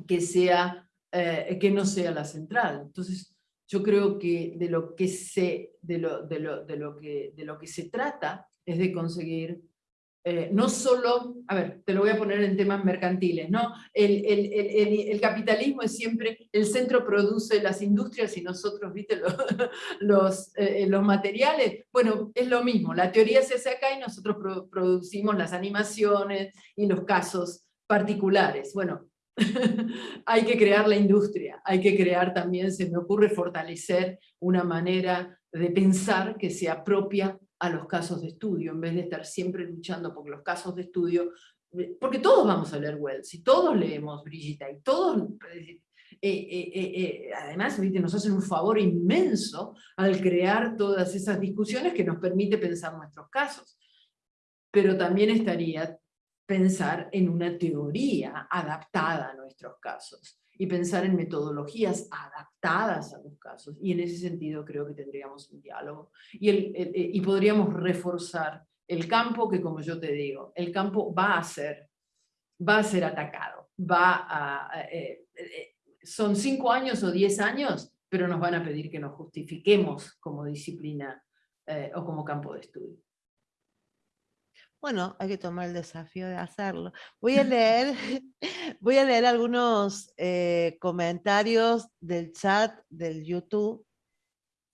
que, sea, eh, que no sea la central. Entonces, yo creo que de lo que se, de lo, de lo, de lo que, de lo que se trata es de conseguir eh, no solo, a ver, te lo voy a poner en temas mercantiles, ¿no? El, el, el, el capitalismo es siempre, el centro produce las industrias y nosotros, ¿viste? Los, los, eh, los materiales, bueno, es lo mismo, la teoría se hace acá y nosotros producimos las animaciones y los casos particulares. Bueno, hay que crear la industria, hay que crear también, se me ocurre fortalecer una manera de pensar que se apropia a los casos de estudio, en vez de estar siempre luchando por los casos de estudio, eh, porque todos vamos a leer Wells, y todos leemos Brigitte, y todos, eh, eh, además nos hacen un favor inmenso al crear todas esas discusiones que nos permite pensar nuestros casos. Pero también estaría pensar en una teoría adaptada a nuestros casos y pensar en metodologías adaptadas a los casos. Y en ese sentido creo que tendríamos un diálogo. Y, el, y podríamos reforzar el campo que, como yo te digo, el campo va a ser, va a ser atacado. Va a, eh, eh, son cinco años o diez años, pero nos van a pedir que nos justifiquemos como disciplina eh, o como campo de estudio. Bueno, hay que tomar el desafío de hacerlo. Voy a leer, voy a leer algunos eh, comentarios del chat del YouTube.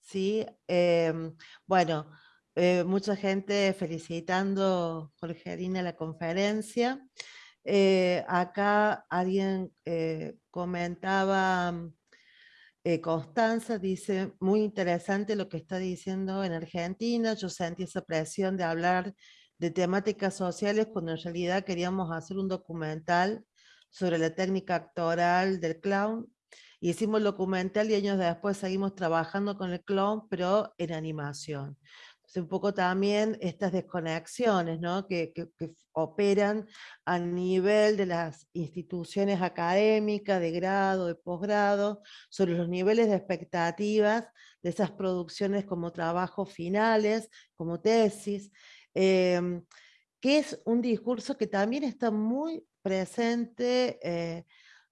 ¿sí? Em, bueno, eh, mucha gente felicitando Jorgelina la conferencia. Eh, acá alguien comentaba, Constanza dice, muy interesante lo que está diciendo en Argentina, yo sentí esa presión de hablar de temáticas sociales cuando en realidad queríamos hacer un documental sobre la técnica actoral del clown. Hicimos el documental y años después seguimos trabajando con el clown, pero en animación. Entonces, un poco también estas desconexiones ¿no? que, que, operan a nivel de las instituciones académicas, de grado, de posgrado, sobre los niveles de expectativas de esas producciones como trabajos finales, como tesis, Em, que es un discurso que también está muy presente, eh,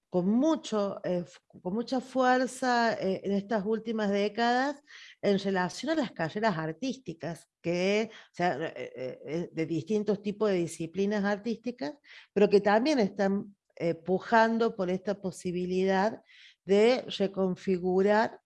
con, mucho, eh, con mucha fuerza eh, en estas últimas décadas en relación a las carreras artísticas, que, de distintos tipos de disciplinas artísticas, pero que también están pujando por esta posibilidad de reconfigurar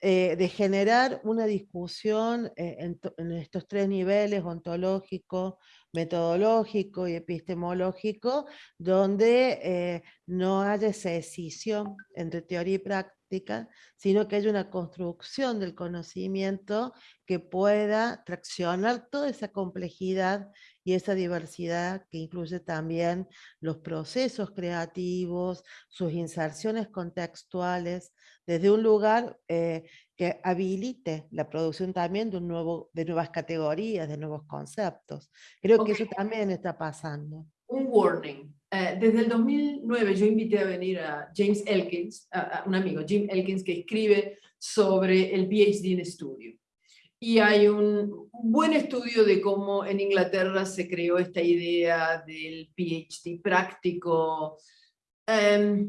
eh, de generar una discusión eh, en, estos tres niveles, ontológico, metodológico y epistemológico, donde eh, no haya esa escisión entre teoría y práctica, sino que haya una construcción del conocimiento que pueda traccionar toda esa complejidad y esa diversidad que incluye también los procesos creativos, sus inserciones contextuales, desde un lugar eh, que habilite la producción también de, un nuevo, de nuevas categorías, de nuevos conceptos. Creo que eso también está pasando. Un warning. Eh, desde el 2009 yo invité a venir a James Elkins, a, un amigo, Jim Elkins, que escribe sobre el PhD en estudio. Y hay un buen estudio de cómo en Inglaterra se creó esta idea del PhD práctico. Em,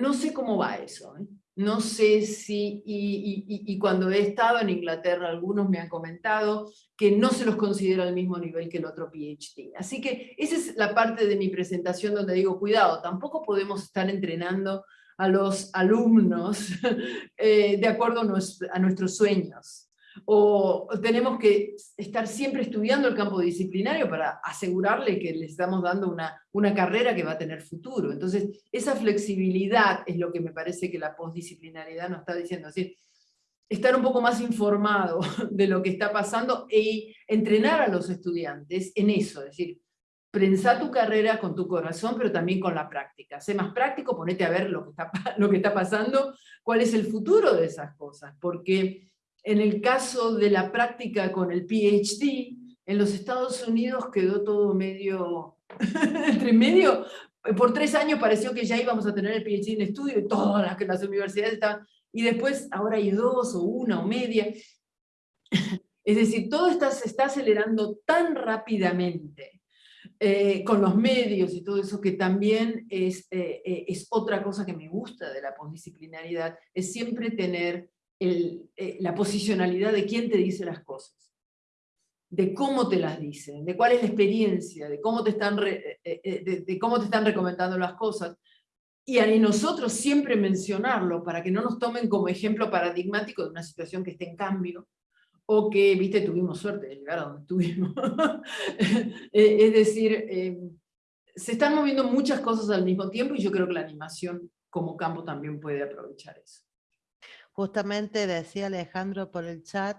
no sé cómo va eso. ¿eh? No sé si, y, cuando he estado en Inglaterra, algunos me han comentado que no se los considera al mismo nivel que el otro PhD. Así que esa es la parte de mi presentación donde digo, cuidado, tampoco podemos estar entrenando a los alumnos eh, de acuerdo a nuestros sueños o tenemos que estar siempre estudiando el campo disciplinario para asegurarle que le estamos dando una, una carrera que va a tener futuro. Entonces, esa flexibilidad es lo que me parece que la postdisciplinariedad nos está diciendo. Es estar un poco más informado de lo que está pasando y entrenar a los estudiantes en eso, es decir, prensar tu carrera con tu corazón, pero también con la práctica. Sé más práctico, ponete a ver lo que está, lo que está pasando, cuál es el futuro de esas cosas, porque en el caso de la práctica con el PhD, en los Estados Unidos quedó todo medio, entre medio, por tres años pareció que ya íbamos a tener el PhD en estudio y todas las, las universidades estaban, y después ahora hay dos o una o media. Es decir, todo está, se está acelerando tan rápidamente eh, con los medios y todo eso, que también es, eh, eh, es otra cosa que me gusta de la postdisciplinaridad, es siempre tener eh, la posicionalidad de quién te dice las cosas, de cómo te las dicen, de cuál es la experiencia, de cómo te están, eh, eh, de, cómo te están recomendando las cosas. Y a nosotros siempre mencionarlo para que no nos tomen como ejemplo paradigmático de una situación que esté en cambio, o que, viste, tuvimos suerte de llegar a donde estuvimos. es decir, se están moviendo muchas cosas al mismo tiempo y yo creo que la animación como campo también puede aprovechar eso. Justamente decía Alejandro por el chat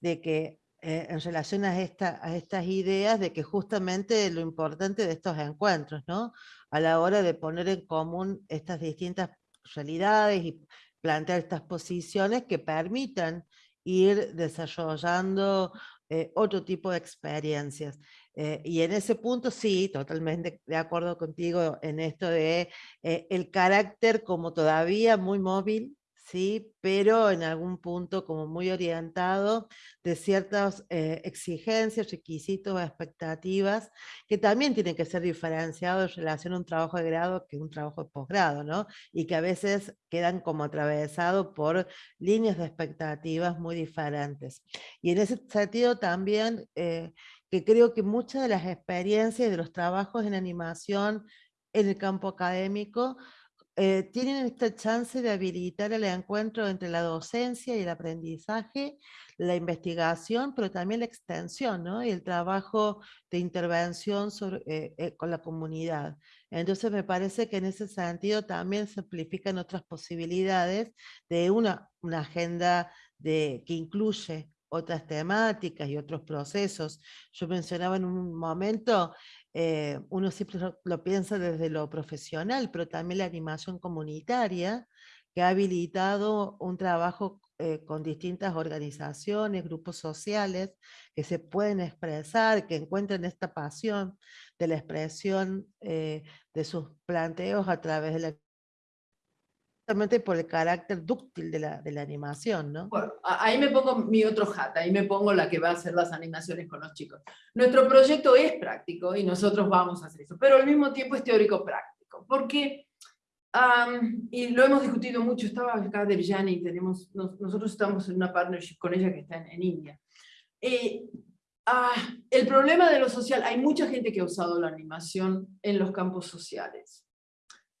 de que eh, en relación a, esta, a estas ideas, de que justamente lo importante de estos encuentros, ¿no? A la hora de poner en común estas distintas realidades y plantear estas posiciones que permitan ir desarrollando eh, otro tipo de experiencias. Eh, y en ese punto sí, totalmente de acuerdo contigo en esto de el carácter como todavía muy móvil ¿sí? pero en algún punto como muy orientado de ciertas eh, exigencias, requisitos, expectativas, que también tienen que ser diferenciados en relación a un trabajo de grado que un trabajo de posgrado, ¿no? y que a veces quedan como atravesados por líneas de expectativas muy diferentes. Y en ese sentido también, eh, que creo que muchas de las experiencias de los trabajos en animación en el campo académico eh, tienen esta chance de habilitar el encuentro entre la docencia y el aprendizaje, la investigación, pero también la extensión ¿no? y el trabajo de intervención eh, eh, con la comunidad. Entonces me parece que en ese sentido también se amplifican otras posibilidades de una, agenda que incluye otras temáticas y otros procesos. Yo mencionaba en un momento eh, uno siempre lo, piensa desde lo profesional, pero también la animación comunitaria, que ha habilitado un trabajo eh, con distintas organizaciones, grupos sociales, que se pueden expresar, que encuentran esta pasión de la expresión eh, de sus planteos a través de la por el carácter dúctil de la, de la animación, ¿no? Bueno, ahí me pongo mi otro hat, ahí me pongo la que va a hacer las animaciones con los chicos. Nuestro proyecto es práctico y nosotros vamos a hacer eso, pero al mismo tiempo es teórico-práctico, porque, y lo hemos discutido mucho, estaba acá Derjani, tenemos, nosotros estamos en una partnership con ella que está en, India. Eh, ah, el problema de lo social, hay mucha gente que ha usado la animación en los campos sociales,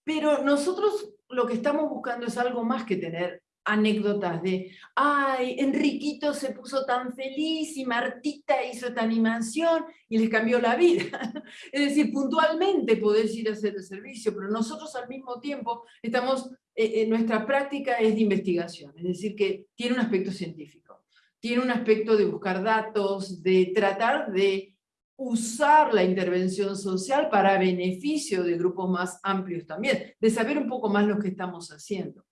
pero nosotros lo que estamos buscando es algo más que tener anécdotas de, ay, Enriquito se puso tan feliz y Martita hizo esta animación y les cambió la vida. es decir, puntualmente podés ir a hacer el servicio, pero nosotros al mismo tiempo estamos, eh, eh, nuestra práctica es de investigación, es decir, que tiene un aspecto científico, tiene un aspecto de buscar datos, de tratar de usar la intervención social para beneficio de grupos más amplios también, de saber un poco más lo que estamos haciendo.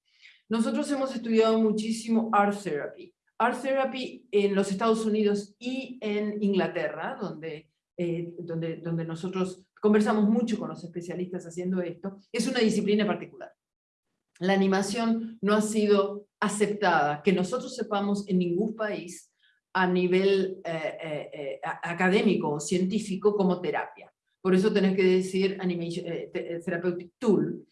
nosotros hemos estudiado muchísimo art therapy. Art therapy en los Estados Unidos y en Inglaterra, donde, eh, donde, donde nosotros conversamos mucho con los especialistas haciendo esto, es una disciplina particular. La animación no ha sido aceptada, que nosotros sepamos en ningún país a nivel eh, eh, eh, académico o científico como terapia. Por eso tenés que decir animation, tool.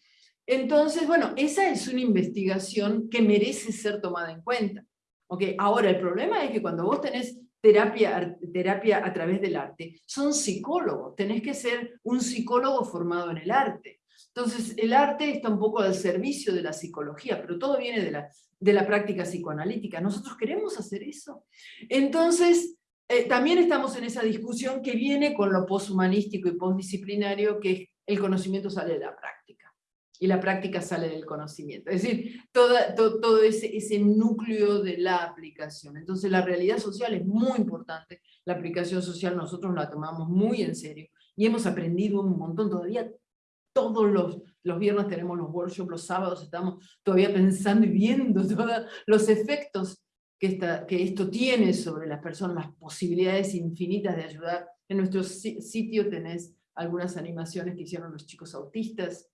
Entonces, bueno, esa es una investigación que merece ser tomada en cuenta. ¿Okay? Ahora, el problema es que cuando vos tenés terapia, terapia a través del arte, son psicólogos, tenés que ser un psicólogo formado en el arte. Entonces, el arte está un poco al servicio de la psicología, pero todo viene de la, de la práctica psicoanalítica. ¿Nosotros queremos hacer eso? Entonces, eh, también estamos en esa discusión que viene con lo poshumanístico y postdisciplinario, que es el conocimiento sale de la práctica, y la práctica sale del conocimiento. Es decir, toda, todo ese, ese núcleo de la aplicación. Entonces, la realidad social es muy importante, la aplicación social nosotros la tomamos muy en serio, y hemos aprendido un montón, todavía todos los, los viernes tenemos los workshops, los sábados estamos todavía pensando y viendo todos los efectos que, esta, que esto tiene sobre las personas, las posibilidades infinitas de ayudar. En nuestro sitio tenés algunas animaciones que hicieron los chicos autistas.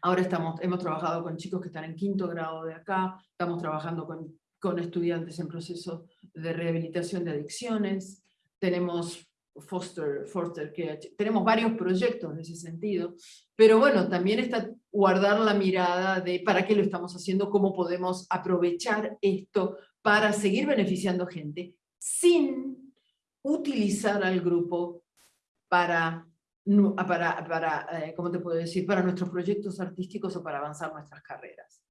Ahora estamos, hemos trabajado con chicos que están en quinto grado de acá, estamos trabajando con, con estudiantes en proceso de rehabilitación de adicciones, tenemos Foster, Foster tenemos varios proyectos en ese sentido, pero bueno, también está guardar la mirada de para qué lo estamos haciendo, cómo podemos aprovechar esto para seguir beneficiando gente sin utilizar al grupo para, para, para eh, ¿cómo te puedo decir?, para nuestros proyectos artísticos o para avanzar nuestras carreras.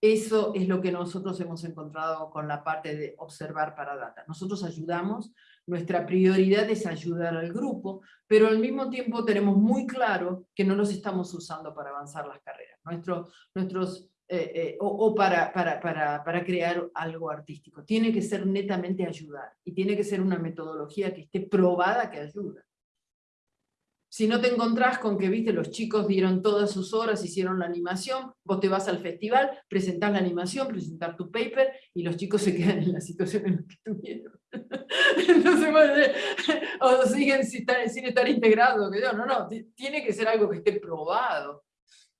Eso es lo que nosotros hemos encontrado con la parte de observar para data. Nosotros ayudamos nuestra prioridad es ayudar al grupo, pero al mismo tiempo tenemos muy claro que no los estamos usando para avanzar las carreras, Nuestro, nuestros, eh, eh, o, para, para, para, para, crear algo artístico. Tiene que ser netamente ayudar, y tiene que ser una metodología que esté probada que ayuda. Si no te encontrás con que, viste, los chicos dieron todas sus horas, hicieron la animación, vos te vas al festival, presentás la animación, presentás tu paper, y los chicos se quedan en la situación en la que estuvieron. Entonces, o siguen sin estar, sin estar integrados. No, no, tiene que ser algo que esté probado.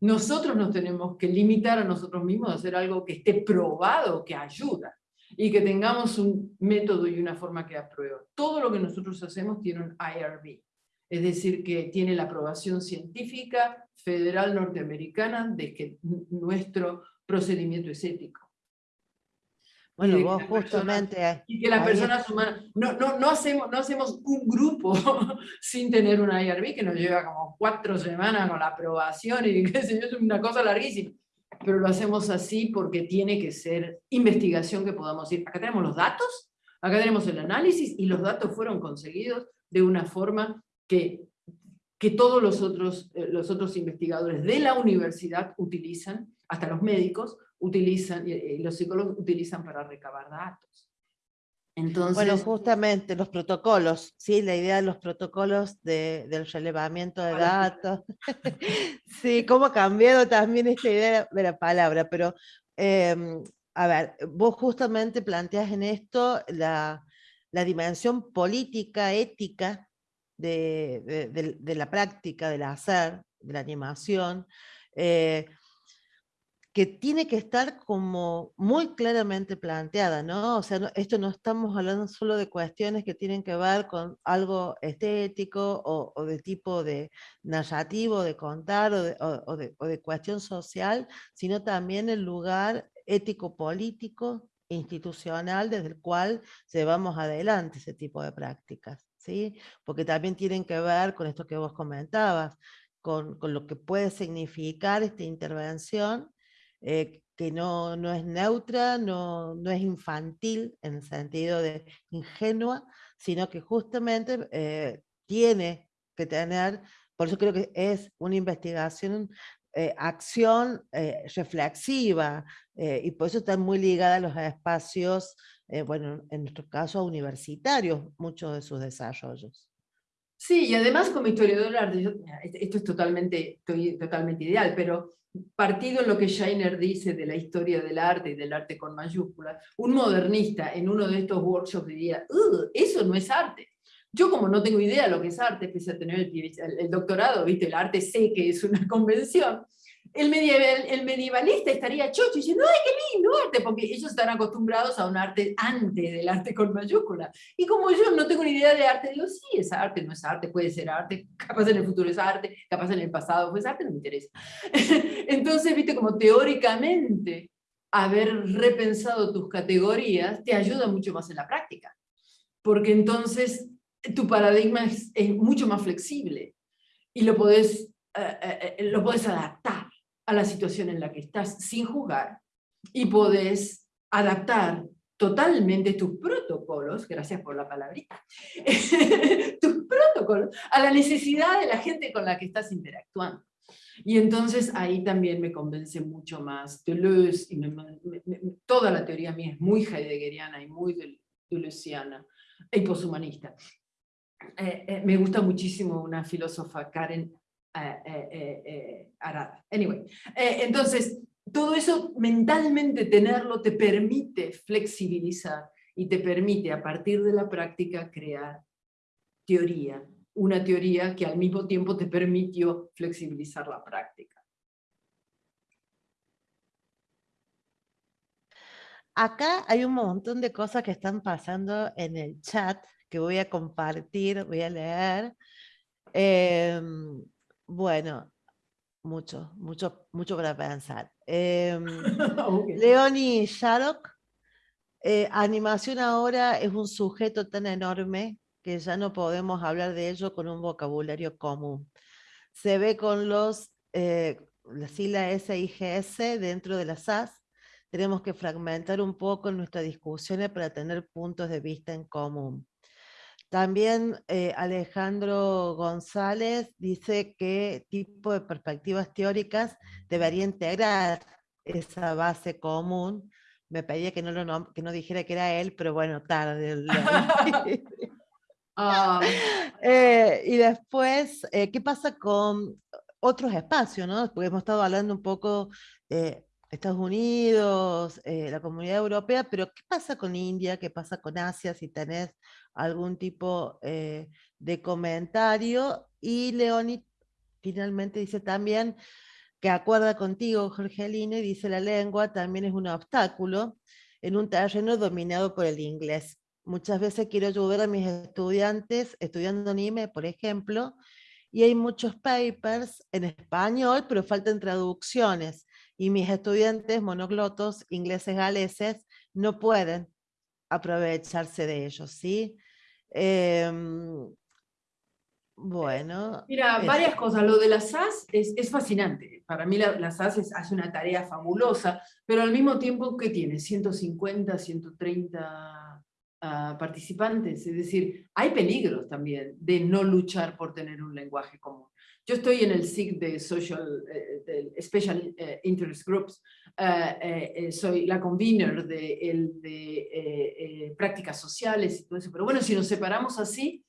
Nosotros nos tenemos que limitar a nosotros mismos a hacer algo que esté probado, que ayuda, y que tengamos un método y una forma que aprueba. Todo lo que nosotros hacemos tiene un IRB, es decir, que tiene la aprobación científica federal norteamericana de que nuestro procedimiento es ético. Bueno, vos justamente... y que las personas humanas... No, no, no, hacemos, no hacemos un grupo sin tener una IRB que nos lleva como cuatro semanas con la aprobación y qué sé yo, es una cosa larguísima. Pero lo hacemos así porque tiene que ser investigación que podamos ir. Acá tenemos los datos, acá tenemos el análisis y los datos fueron conseguidos de una forma que, que todos los otros, eh, los otros investigadores de la universidad utilizan, hasta los médicos, utilizan, y los psicólogos utilizan para recabar datos. Entonces, bueno, justamente los protocolos, sí, la idea de los protocolos de, del relevamiento de datos. sí, cómo ha cambiado también esta idea de la palabra, pero em, a ver, vos justamente planteas en esto la, la dimensión política, ética de, de, la práctica, del hacer, de la animación, eh, que tiene que estar como muy claramente planteada, ¿no? O sea, esto no estamos hablando solo de cuestiones que tienen que ver con algo estético o, de tipo de narrativo, de contar o de, o, de, o de cuestión social, sino también el lugar ético-político, institucional, desde el cual llevamos adelante ese tipo de prácticas. ¿Sí? Porque también tienen que ver con esto que vos comentabas, con, lo que puede significar esta intervención, eh, que no, no, es neutra, no, no, es infantil en el sentido de ingenua, sino que justamente eh, tiene que tener, por eso creo que es una investigación, eh, acción reflexiva, y por eso está muy ligada a los espacios eh, bueno, en nuestro caso universitarios, muchos de sus desarrollos. Sí, y además como historiador del arte, esto es totalmente, totalmente ideal, pero partido en lo que Scheiner dice de la historia del arte y del arte con mayúsculas, un modernista en uno de estos workshops diría, eso no es arte. Yo como no tengo idea de lo que es arte, pese a tener el, el doctorado, ¿viste? el arte sé que es una convención, el, medieval, el medievalista estaría chocho diciendo, ¡ay, qué lindo arte! Porque ellos están acostumbrados a un arte antes del arte con mayúscula. Y como yo no tengo ni idea de arte, digo, sí, es arte, no es arte, puede ser arte, capaz en el futuro es arte, capaz en el pasado fue arte, no me interesa. Entonces, viste, como teóricamente haber repensado tus categorías te ayuda mucho más en la práctica. Porque entonces tu paradigma es, es mucho más flexible y lo podés, eh, eh, lo podés adaptar a la situación en la que estás sin juzgar y podés adaptar totalmente tus protocolos, gracias por la palabrita, tus protocolos a la necesidad de la gente con la que estás interactuando. Y entonces ahí también me convence mucho más Deleuze, y toda la teoría mía es muy heideggeriana y muy deleuziana y poshumanista. Eh, eh, me gusta muchísimo una filósofa, Karen eh, eh, eh, Anyway, entonces, todo eso mentalmente tenerlo te permite flexibilizar y te permite a partir de la práctica crear teoría, una teoría que al mismo tiempo te permitió flexibilizar la práctica. Acá hay un montón de cosas que están pasando en el chat que voy a compartir, voy a leer. Em, bueno, mucho, mucho, mucho para pensar. Eh, Leonie Sharrock, eh, animación ahora es un sujeto tan enorme que ya no podemos hablar de ello con un vocabulario común. Se ve con los, eh, la sigla SIGS dentro de la SAS, tenemos que fragmentar un poco nuestras discusiones para tener puntos de vista en común. También eh, Alejandro González dice qué tipo de perspectivas teóricas debería integrar esa base común. Me pedía que no, lo, que no dijera que era él, pero bueno, tarde. Ah. Eh, y después, eh, ¿qué pasa con otros espacios? ¿no? Porque hemos estado hablando un poco de Estados Unidos, la comunidad europea, pero ¿qué pasa con India? ¿Qué pasa con Asia? Si tenés algún tipo eh, de comentario. Y Leoni finalmente dice también que acuerda contigo, Jorgelina, y dice la lengua también es un obstáculo en un terreno dominado por el inglés. Muchas veces quiero ayudar a mis estudiantes estudiando anime, por ejemplo, y hay muchos papers en español, pero faltan traducciones, y mis estudiantes monoglotos, ingleses galeses, no pueden aprovecharse de ellos, ¿sí? Em, bueno. Mira, varias cosas. Lo de la SAS es, es fascinante. Para mí la, SAS hace una tarea fabulosa, pero al mismo tiempo, ¿qué tiene? 150, 130 ah, participantes. Es decir, hay peligros también de no luchar por tener un lenguaje común. Yo estoy en el SIG de Social, eh, Special eh, Interest Groups, soy la convener de, el, de prácticas sociales y todo eso, pero bueno, si nos separamos así,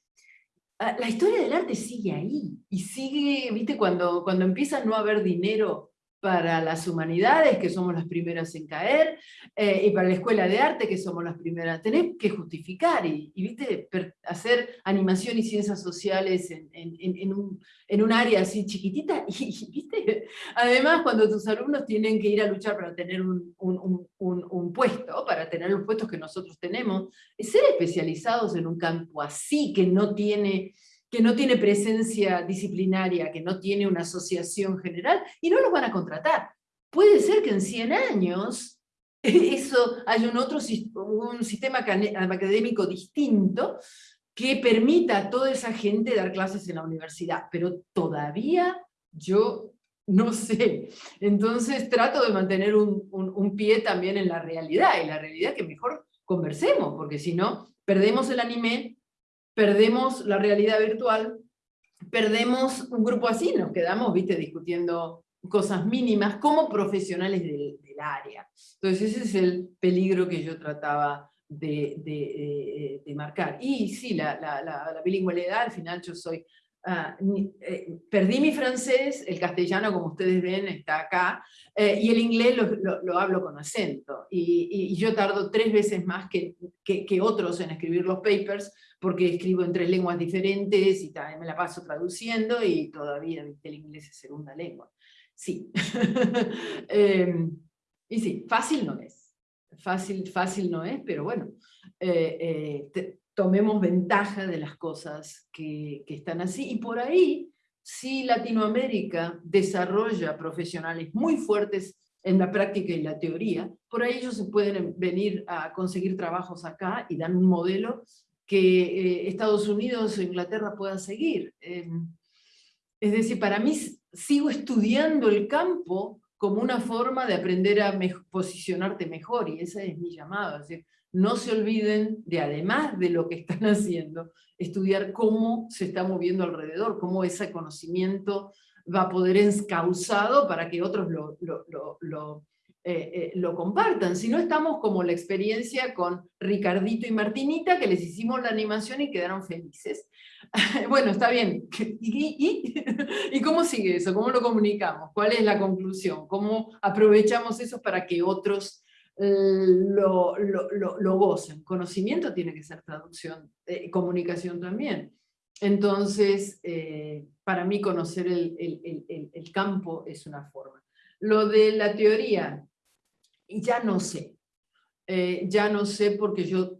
ah, la historia del arte sigue ahí, y sigue, viste, cuando, cuando empieza a no haber dinero para las humanidades, que somos las primeras en caer, eh, y para la escuela de arte, que somos las primeras. Tenés que justificar y, ¿viste? hacer animación y ciencias sociales en, un, en, un, área así chiquitita. Y, ¿viste? Además, cuando tus alumnos tienen que ir a luchar para tener un, un, un, puesto, para tener los puestos que nosotros tenemos, ser especializados en un campo así, que no tiene que no tiene presencia disciplinaria, que no tiene una asociación general, y no los van a contratar. Puede ser que en 100 años eso haya un otro un sistema académico distinto que permita a toda esa gente dar clases en la universidad, pero todavía yo no sé. Entonces trato de mantener un, un pie también en la realidad, y la realidad que mejor conversemos, porque si no, perdemos el anime, perdemos la realidad virtual, perdemos un grupo así, nos quedamos, viste, discutiendo cosas mínimas como profesionales del, área. Entonces ese es el peligro que yo trataba de, marcar. Y sí, la, la, la, bilingüalidad, al final yo soy Ah, eh, perdí mi francés, el castellano, como ustedes ven, está acá, eh, y el inglés lo, lo, hablo con acento. Y, y, yo tardo tres veces más que, que, otros en escribir los papers, porque escribo en tres lenguas diferentes y también me la paso traduciendo, y todavía el inglés es segunda lengua. Sí. Em, y sí, fácil no es. Fácil, fácil no es, pero bueno, eh, tomemos ventaja de las cosas que, están así. Y por ahí, si Latinoamérica desarrolla profesionales muy fuertes en la práctica y la teoría, por ahí ellos se pueden venir a conseguir trabajos acá y dan un modelo que eh, Estados Unidos o Inglaterra pueda seguir. Em, es decir, para mí sigo estudiando el campo como una forma de aprender a posicionarte mejor, y esa es mi llamada. Es decir, no se olviden de, además de lo que están haciendo, estudiar cómo se está moviendo alrededor, cómo ese conocimiento va a poder encauzado para que otros lo, lo, eh, eh, compartan. Si no estamos como la experiencia con Ricardito y Martinita, que les hicimos la animación y quedaron felices. bueno, está bien. ¿Y, cómo sigue eso? ¿Cómo lo comunicamos? ¿Cuál es la conclusión? ¿Cómo aprovechamos eso para que otros lo, lo, lo, gocen. Conocimiento tiene que ser traducción, eh, comunicación también. Entonces, eh, para mí conocer el, el, el, campo es una forma. Lo de la teoría, ya no sé. Eh, ya no sé porque yo,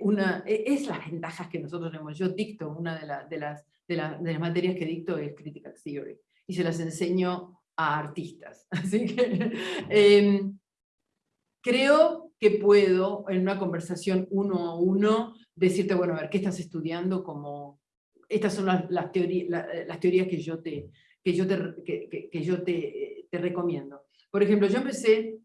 una, e, es las ventajas que nosotros tenemos. Yo dicto, una de, de, las, de, de las materias que dicto es Critical Theory, y se las enseño a artistas. Así que em, creo que puedo, en una conversación uno a uno, decirte, bueno, a ver, ¿qué estás estudiando? Como, estas son las, las, las teorías que yo, te, que yo, te, que, que, yo te, te, recomiendo. Por ejemplo, yo empecé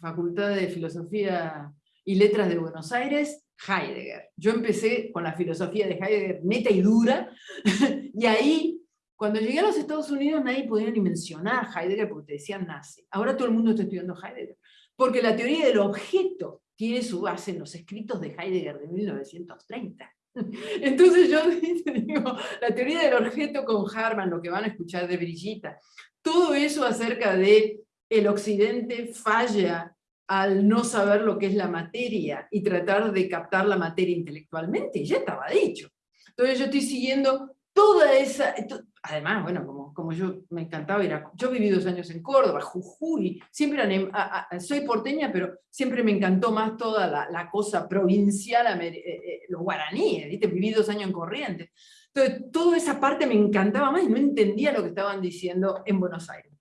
Facultad de Filosofía y Letras de Buenos Aires, Heidegger. Yo empecé con la filosofía de Heidegger neta y dura, y ahí, cuando llegué a los Estados Unidos, nadie podía ni mencionar Heidegger porque te decían nazi. Ahora todo el mundo está estudiando Heidegger. Porque la teoría del objeto tiene su base en los escritos de Heidegger de 1930. Entonces yo digo, la teoría del objeto con Harman, lo que van a escuchar de Brigitta, todo eso acerca de el occidente falla al no saber lo que es la materia y tratar de captar la materia intelectualmente, ya estaba dicho. Entonces yo estoy siguiendo toda esa, además, bueno, como, como yo me encantaba ir a, yo viví dos años en Córdoba, Jujuy, siempre, soy porteña, pero siempre me encantó más toda la, la cosa provincial, eh, eh, los guaraníes, ¿viste? viví dos años en Corrientes. Entonces, toda esa parte me encantaba más y no entendía lo que estaban diciendo en Buenos Aires.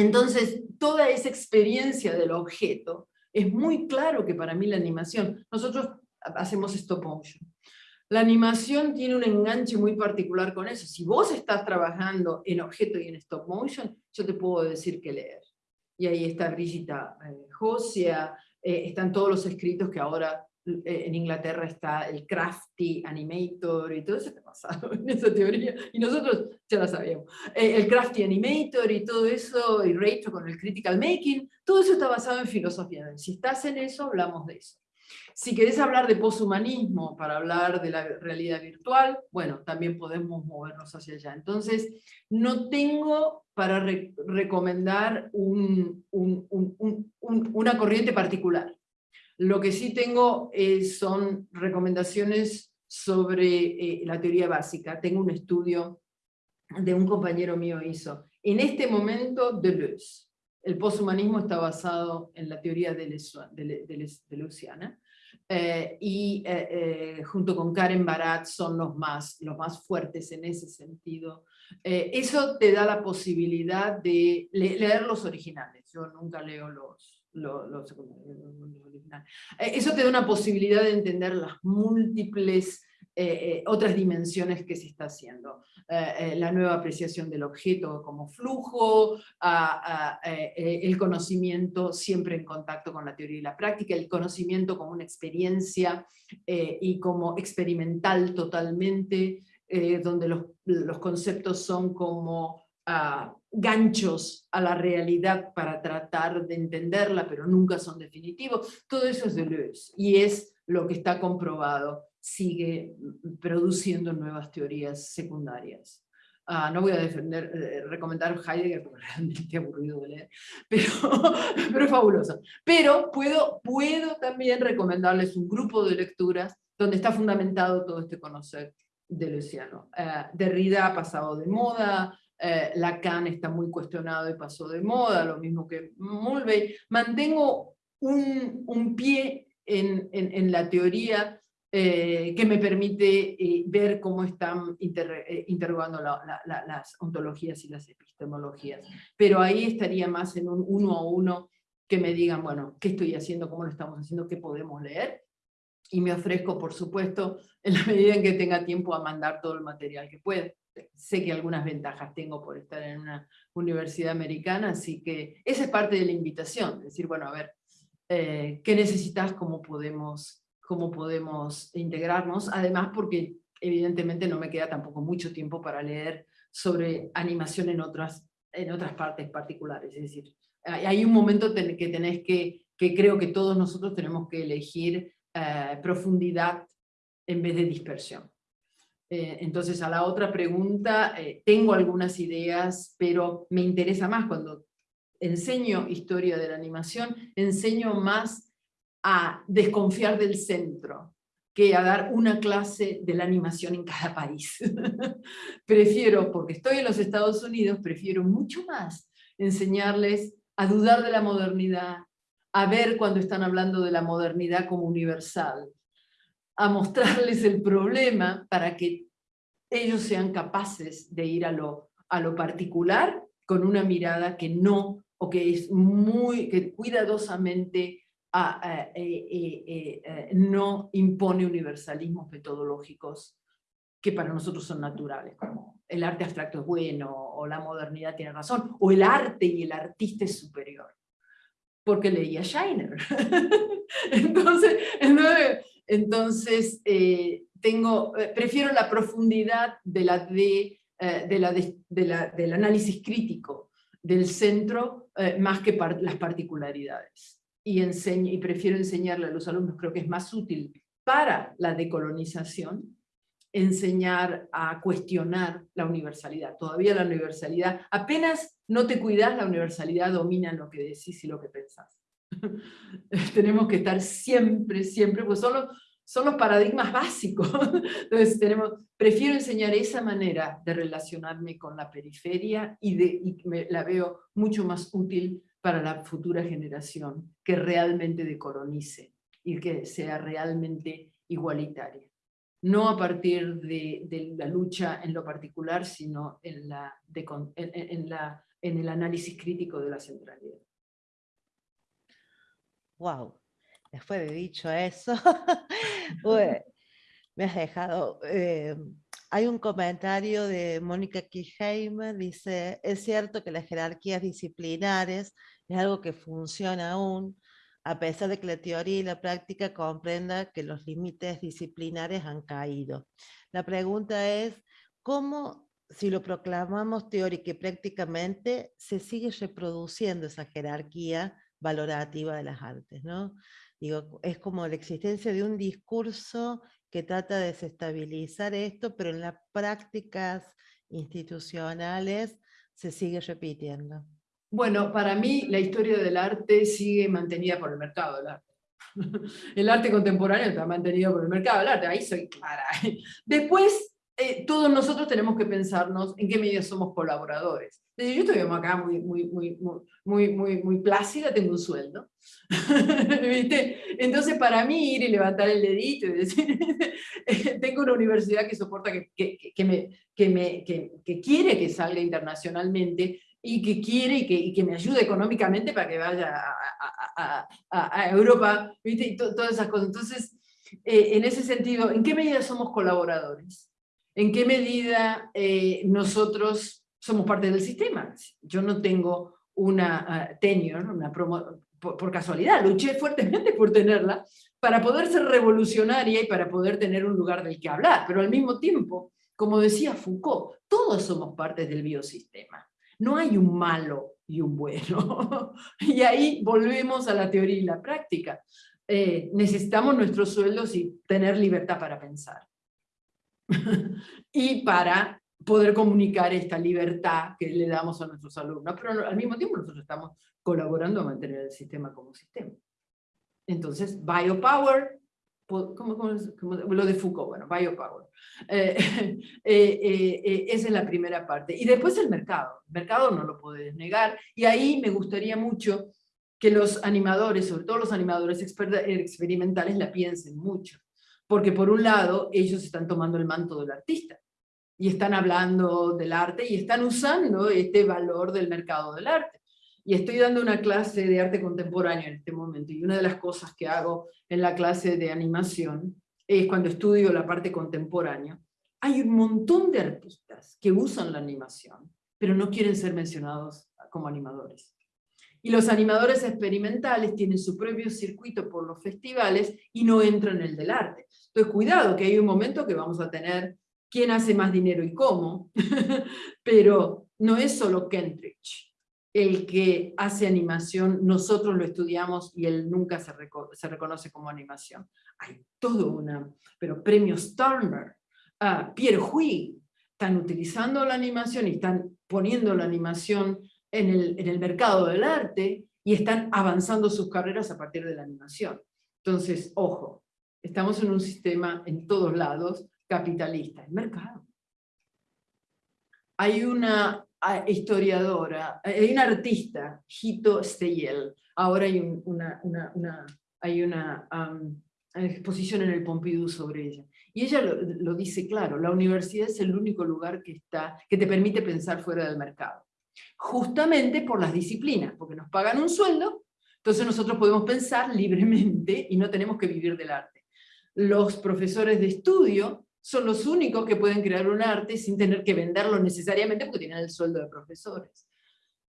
Entonces, toda esa experiencia del objeto, es muy claro que para mí la animación, nosotros hacemos stop motion, la animación tiene un enganche muy particular con eso. Si vos estás trabajando en objeto y en stop motion, yo te puedo decir que leer. Y ahí está Brigitta eh, Josia, eh, están todos los escritos que ahora en Inglaterra está el Crafty Animator y todo eso está basado en esa teoría. Y nosotros ya la sabíamos. el Crafty Animator y todo eso, y Rachel con el Critical Making, todo eso está basado en filosofía. Si estás en eso, hablamos de eso. Si querés hablar de poshumanismo para hablar de la realidad virtual, bueno, también podemos movernos hacia allá. Entonces, no tengo para recomendar una corriente particular. Lo que sí tengo son recomendaciones sobre eh, la teoría básica. Tengo un estudio de un compañero mío hizo. En este momento, Deleuze. El poshumanismo está basado en la teoría de, Luciana. Eh, y eh, eh, junto con Karen Barat son los más, los más fuertes en ese sentido. eso te da la posibilidad de leer los originales, yo nunca leo los, originales. eso te da una posibilidad de entender las múltiples eh, eh, otras dimensiones que se está haciendo. Eh, la nueva apreciación del objeto como flujo, el conocimiento siempre en contacto con la teoría y la práctica, el conocimiento como una experiencia y como experimental totalmente, donde los, los, conceptos son como ganchos a la realidad para tratar de entenderla, pero nunca son definitivos. Todo eso es Deleuze y es lo que está comprobado, sigue produciendo nuevas teorías secundarias. Ah, no voy a defender, eh, recomendar Heidegger porque realmente aburrido de leer, pero, pero es fabuloso. Pero puedo, puedo también recomendarles un grupo de lecturas donde está fundamentado todo este conocer de Luciano. Eh, Derrida ha pasado de moda, eh, Lacan está muy cuestionado y pasó de moda, lo mismo que Mulvey. Mantengo un, un pie en, en, la teoría eh, que me permite eh, ver cómo están eh, interrogando las ontologías y las epistemologías. Pero ahí estaría más en un uno a uno que me digan, bueno, ¿qué estoy haciendo? ¿Cómo lo estamos haciendo? ¿Qué podemos leer? Y me ofrezco, por supuesto, en la medida en que tenga tiempo a mandar todo el material que pueda. Sé que algunas ventajas tengo por estar en una universidad americana, así que esa es parte de la invitación, decir, bueno, a ver, ¿qué necesitas? ¿Cómo podemos cómo podemos integrarnos, además porque evidentemente no me queda tampoco mucho tiempo para leer sobre animación en otras, en otras partes particulares, es decir, hay un momento que tenés que, que creo que todos nosotros tenemos que elegir eh, profundidad en vez de dispersión. Eh, entonces, a la otra pregunta, eh, tengo algunas ideas, pero me interesa más cuando enseño historia de la animación, enseño más a desconfiar del centro que a dar una clase de la animación en cada país. prefiero, porque estoy en los Estados Unidos, prefiero mucho más enseñarles a dudar de la modernidad, a ver cuando están hablando de la modernidad como universal, a mostrarles el problema para que ellos sean capaces de ir a lo, a lo particular con una mirada que no, o que es muy, que cuidadosamente eh, eh, eh, no impone universalismos metodológicos que para nosotros son naturales, como el arte abstracto es bueno, o la modernidad tiene razón, o el arte y el artista es superior, porque leía Scheiner. entonces, entonces tengo, prefiero la profundidad de la de, de la de, la, del análisis crítico del centro más que las particularidades y, y prefiero enseñarle a los alumnos, creo que es más útil para la decolonización, enseñar a cuestionar la universalidad. Todavía la universalidad, apenas no te cuidas, la universalidad domina lo que decís y lo que pensás. tenemos que estar siempre, siempre, pues son los, son los paradigmas básicos. Entonces tenemos, prefiero enseñar esa manera de relacionarme con la periferia y, de, y me, la veo mucho más útil para la futura generación que realmente decolonice y que sea realmente igualitaria. No a partir de, la lucha en lo particular, sino en, la, en, la, en el análisis crítico de la centralidad. Wow, después de dicho eso, me has dejado... Eh, hay un comentario de Mónica Kirchheimer, dice, es cierto que las jerarquías disciplinares es algo que funciona aún, a pesar de que la teoría y la práctica comprenda que los límites disciplinares han caído. La pregunta es, ¿cómo, si lo proclamamos teórica y prácticamente, se sigue reproduciendo esa jerarquía valorativa de las artes? ¿no? Digo, es como la existencia de un discurso que trata de desestabilizar esto, pero en las prácticas institucionales se sigue repitiendo. Bueno, para mí la historia del arte sigue mantenida por el mercado del arte. El arte contemporáneo está mantenido por el mercado del arte, ahí soy clara. Después, eh, todos nosotros tenemos que pensarnos en qué medida somos colaboradores. Yo estoy acá muy, muy, muy, muy, muy, muy plácida, tengo un sueldo. Entonces, para mí, ir y levantar el dedito y decir, tengo una universidad que soporta, que, que, que me, que, me, que, quiere que salga internacionalmente, y que quiere y que, y que, me ayude económicamente para que vaya a, a, a, Europa, ¿viste? Y todas esas cosas. Entonces, eh, en ese sentido, ¿en qué medida somos colaboradores? ¿En qué medida eh, nosotros somos parte del sistema? Yo no tengo una uh, tenure, una promo por, casualidad, luché fuertemente por tenerla, para poder ser revolucionaria y para poder tener un lugar del que hablar, pero al mismo tiempo, como decía Foucault, todos somos parte del biosistema. No hay un malo y un bueno. y ahí volvemos a la teoría y la práctica. Eh, necesitamos nuestros sueldos y tener libertad para pensar. y para poder comunicar esta libertad que le damos a nuestros alumnos, pero al mismo tiempo nosotros estamos colaborando a mantener el sistema como sistema. Entonces, biopower, ¿cómo, lo de Foucault? Bueno, biopower. Eh, eh, eh, esa es la primera parte. Y después el mercado. El mercado no lo puedes negar. Y ahí me gustaría mucho que los animadores, sobre todo los animadores experimentales, la piensen mucho. Porque por un lado, ellos están tomando el manto del artista y están hablando del arte y están usando este valor del mercado del arte. Y estoy dando una clase de arte contemporáneo en este momento, y una de las cosas que hago en la clase de animación es cuando estudio la parte contemporánea, hay un montón de artistas que usan la animación, pero no quieren ser mencionados como animadores. Y los animadores experimentales tienen su propio circuito por los festivales y no entran en el del arte. Entonces, cuidado, que hay un momento que vamos a tener quién hace más dinero y cómo, pero no es solo Kentridge el que hace animación, nosotros lo estudiamos y él nunca se, reconoce como animación. Hay todo una, pero premios Turner, uh, Pierre Huy, están utilizando la animación y están poniendo la animación en el, en el mercado del arte y están avanzando sus carreras a partir de la animación. Entonces, ojo, estamos en un sistema en todos lados capitalista, el mercado. Hay una historiadora, hay una artista, Hito Steyel, ahora hay una, hay una exposición en el Pompidou sobre ella. Y ella lo, dice claro, la universidad es el único lugar que, está, que te permite pensar fuera del mercado. Justamente por las disciplinas, porque nos pagan un sueldo, entonces nosotros podemos pensar libremente y no tenemos que vivir del arte. Los profesores de estudio son los únicos que pueden crear un arte sin tener que venderlo necesariamente porque tienen el sueldo de profesores.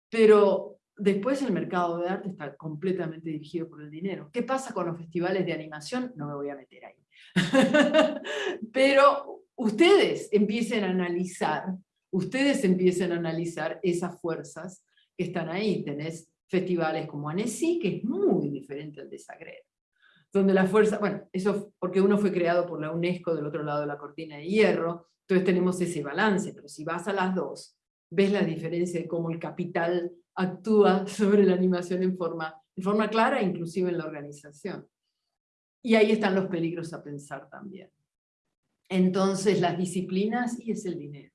Pero después el mercado de arte está completamente dirigido por el dinero. ¿Qué pasa con los festivales de animación? No me voy a meter ahí. Pero ustedes empiecen a analizar, ustedes empiecen a analizar esas fuerzas que están ahí. Tenés festivales como Annecy, que es muy diferente al de Zagreb donde la fuerza, bueno, eso porque uno fue creado por la UNESCO del otro lado de la cortina de hierro, entonces tenemos ese balance, pero si vas a las dos, ves la diferencia de cómo el capital actúa sobre la animación en forma, en forma clara, inclusive en la organización. Y ahí están los peligros a pensar también. Entonces las disciplinas y es el dinero.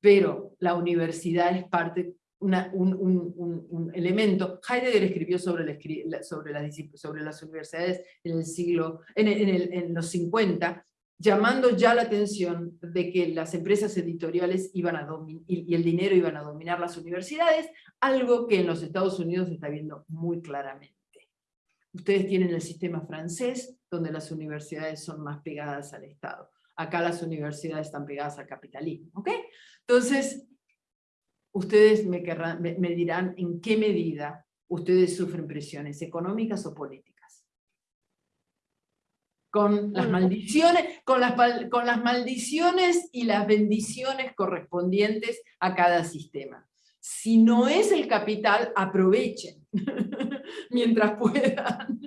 Pero la universidad es parte un, elemento. Heidegger escribió sobre, sobre, sobre las universidades en el siglo, en, los 50, llamando ya la atención de que las empresas editoriales iban a y, el dinero iban a dominar las universidades, algo que en los Estados Unidos se está viendo muy claramente. Ustedes tienen el sistema francés, donde las universidades son más pegadas al Estado. Acá las universidades están pegadas al capitalismo. ¿ok? Entonces, ustedes me, me, dirán en qué medida ustedes sufren presiones económicas o políticas. Con las maldiciones, con las, con las maldiciones y las bendiciones correspondientes a cada sistema. Si no es el capital, aprovechen mientras puedan.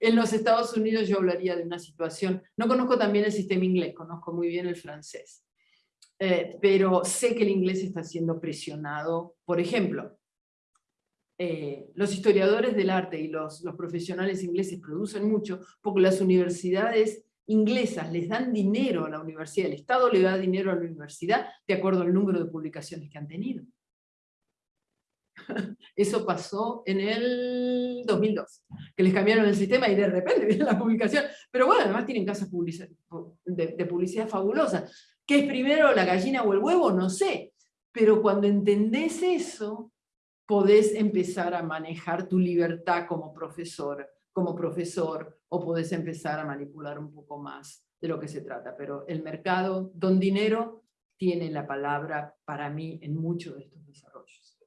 En los Estados Unidos yo hablaría de una situación, no conozco también el sistema inglés, conozco muy bien el francés. Eh, pero sé que el inglés está siendo presionado. Por ejemplo, eh, los historiadores del arte y los, los profesionales ingleses producen mucho porque las universidades inglesas les dan dinero a la universidad, el Estado le da dinero a la universidad de acuerdo al número de publicaciones que han tenido. Eso pasó en el 2002, que les cambiaron el sistema y de repente viene la publicación. Pero bueno, además tienen casas de, publicidad fabulosas. ¿Qué es primero, la gallina o el huevo? No sé. Pero cuando entendés eso, podés empezar a manejar tu libertad como profesor, como profesor, o podés empezar a manipular un poco más de lo que se trata. Pero el mercado, don dinero, tiene la palabra para mí en muchos de estos desarrollos.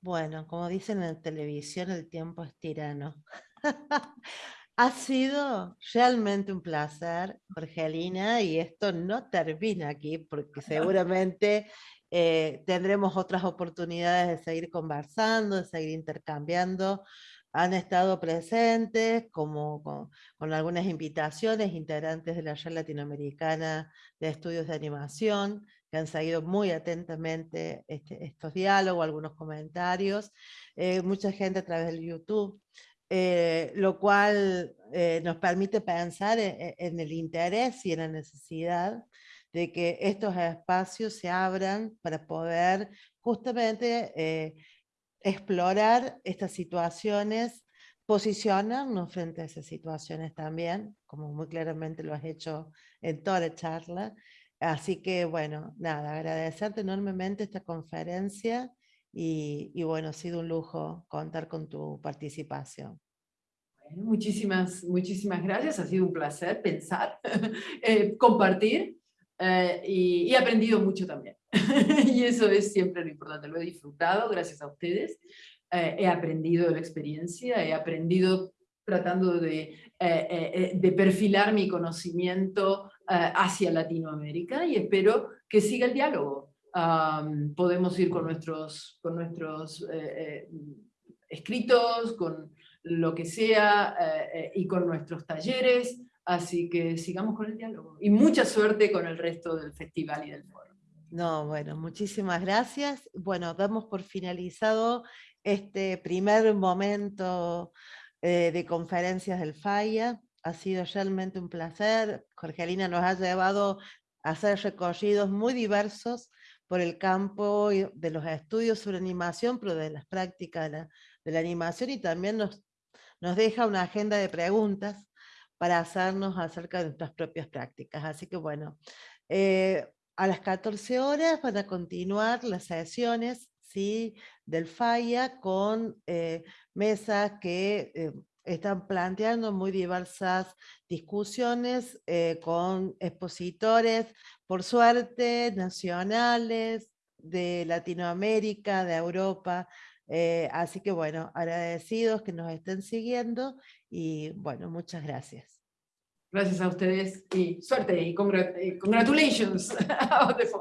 Bueno, como dicen en televisión, el tiempo es tirano. Ha sido realmente un placer, Jorgelina, y esto no termina aquí, porque seguramente Eh, tendremos otras oportunidades de seguir conversando, de seguir intercambiando. Han estado presentes como con, algunas invitaciones, integrantes de la Red Latinoamericana de Estudios de Animación, que han seguido muy atentamente este, estos diálogos, algunos comentarios, eh, mucha gente a través del YouTube. Eh, lo cual nos permite pensar en, en, el interés y en la necesidad de que estos espacios se abran para poder justamente eh, explorar estas situaciones, posicionarnos frente a esas situaciones también, como muy claramente lo has hecho en toda la charla. Así que bueno, nada, agradecerte enormemente esta conferencia y, y bueno, ha sido un lujo contar con tu participación. muchísimas, muchísimas gracias, ha sido un placer pensar, eh, compartir eh, y, he aprendido mucho también. y eso es siempre lo importante, lo he disfrutado gracias a ustedes. Eh, he aprendido de la experiencia, he aprendido tratando de perfilar mi conocimiento hacia Latinoamérica y espero que siga el diálogo. Podemos ir con nuestros, con nuestros escritos, con lo que sea, y con nuestros talleres, Así que sigamos con el diálogo. Y mucha suerte con el resto del festival y del foro. No, bueno, muchísimas gracias. Bueno, damos por finalizado este primer momento eh, de conferencias del FAIA. Ha sido realmente un placer. Jorgelina nos ha llevado a hacer recorridos muy diversos por el campo de los estudios sobre animación, pero de las prácticas de la, animación y también nos, nos deja una agenda de preguntas para hacernos acerca de nuestras propias prácticas. Así que bueno, eh, a las 14 horas van a continuar las sesiones ¿sí? del FAIA con eh, mesas que eh, están planteando muy diversas discusiones con expositores, por suerte, nacionales, de Latinoamérica, de Europa, así que bueno, agradecidos que nos estén siguiendo y bueno, muchas gracias. Gracias a ustedes y suerte y congratulations.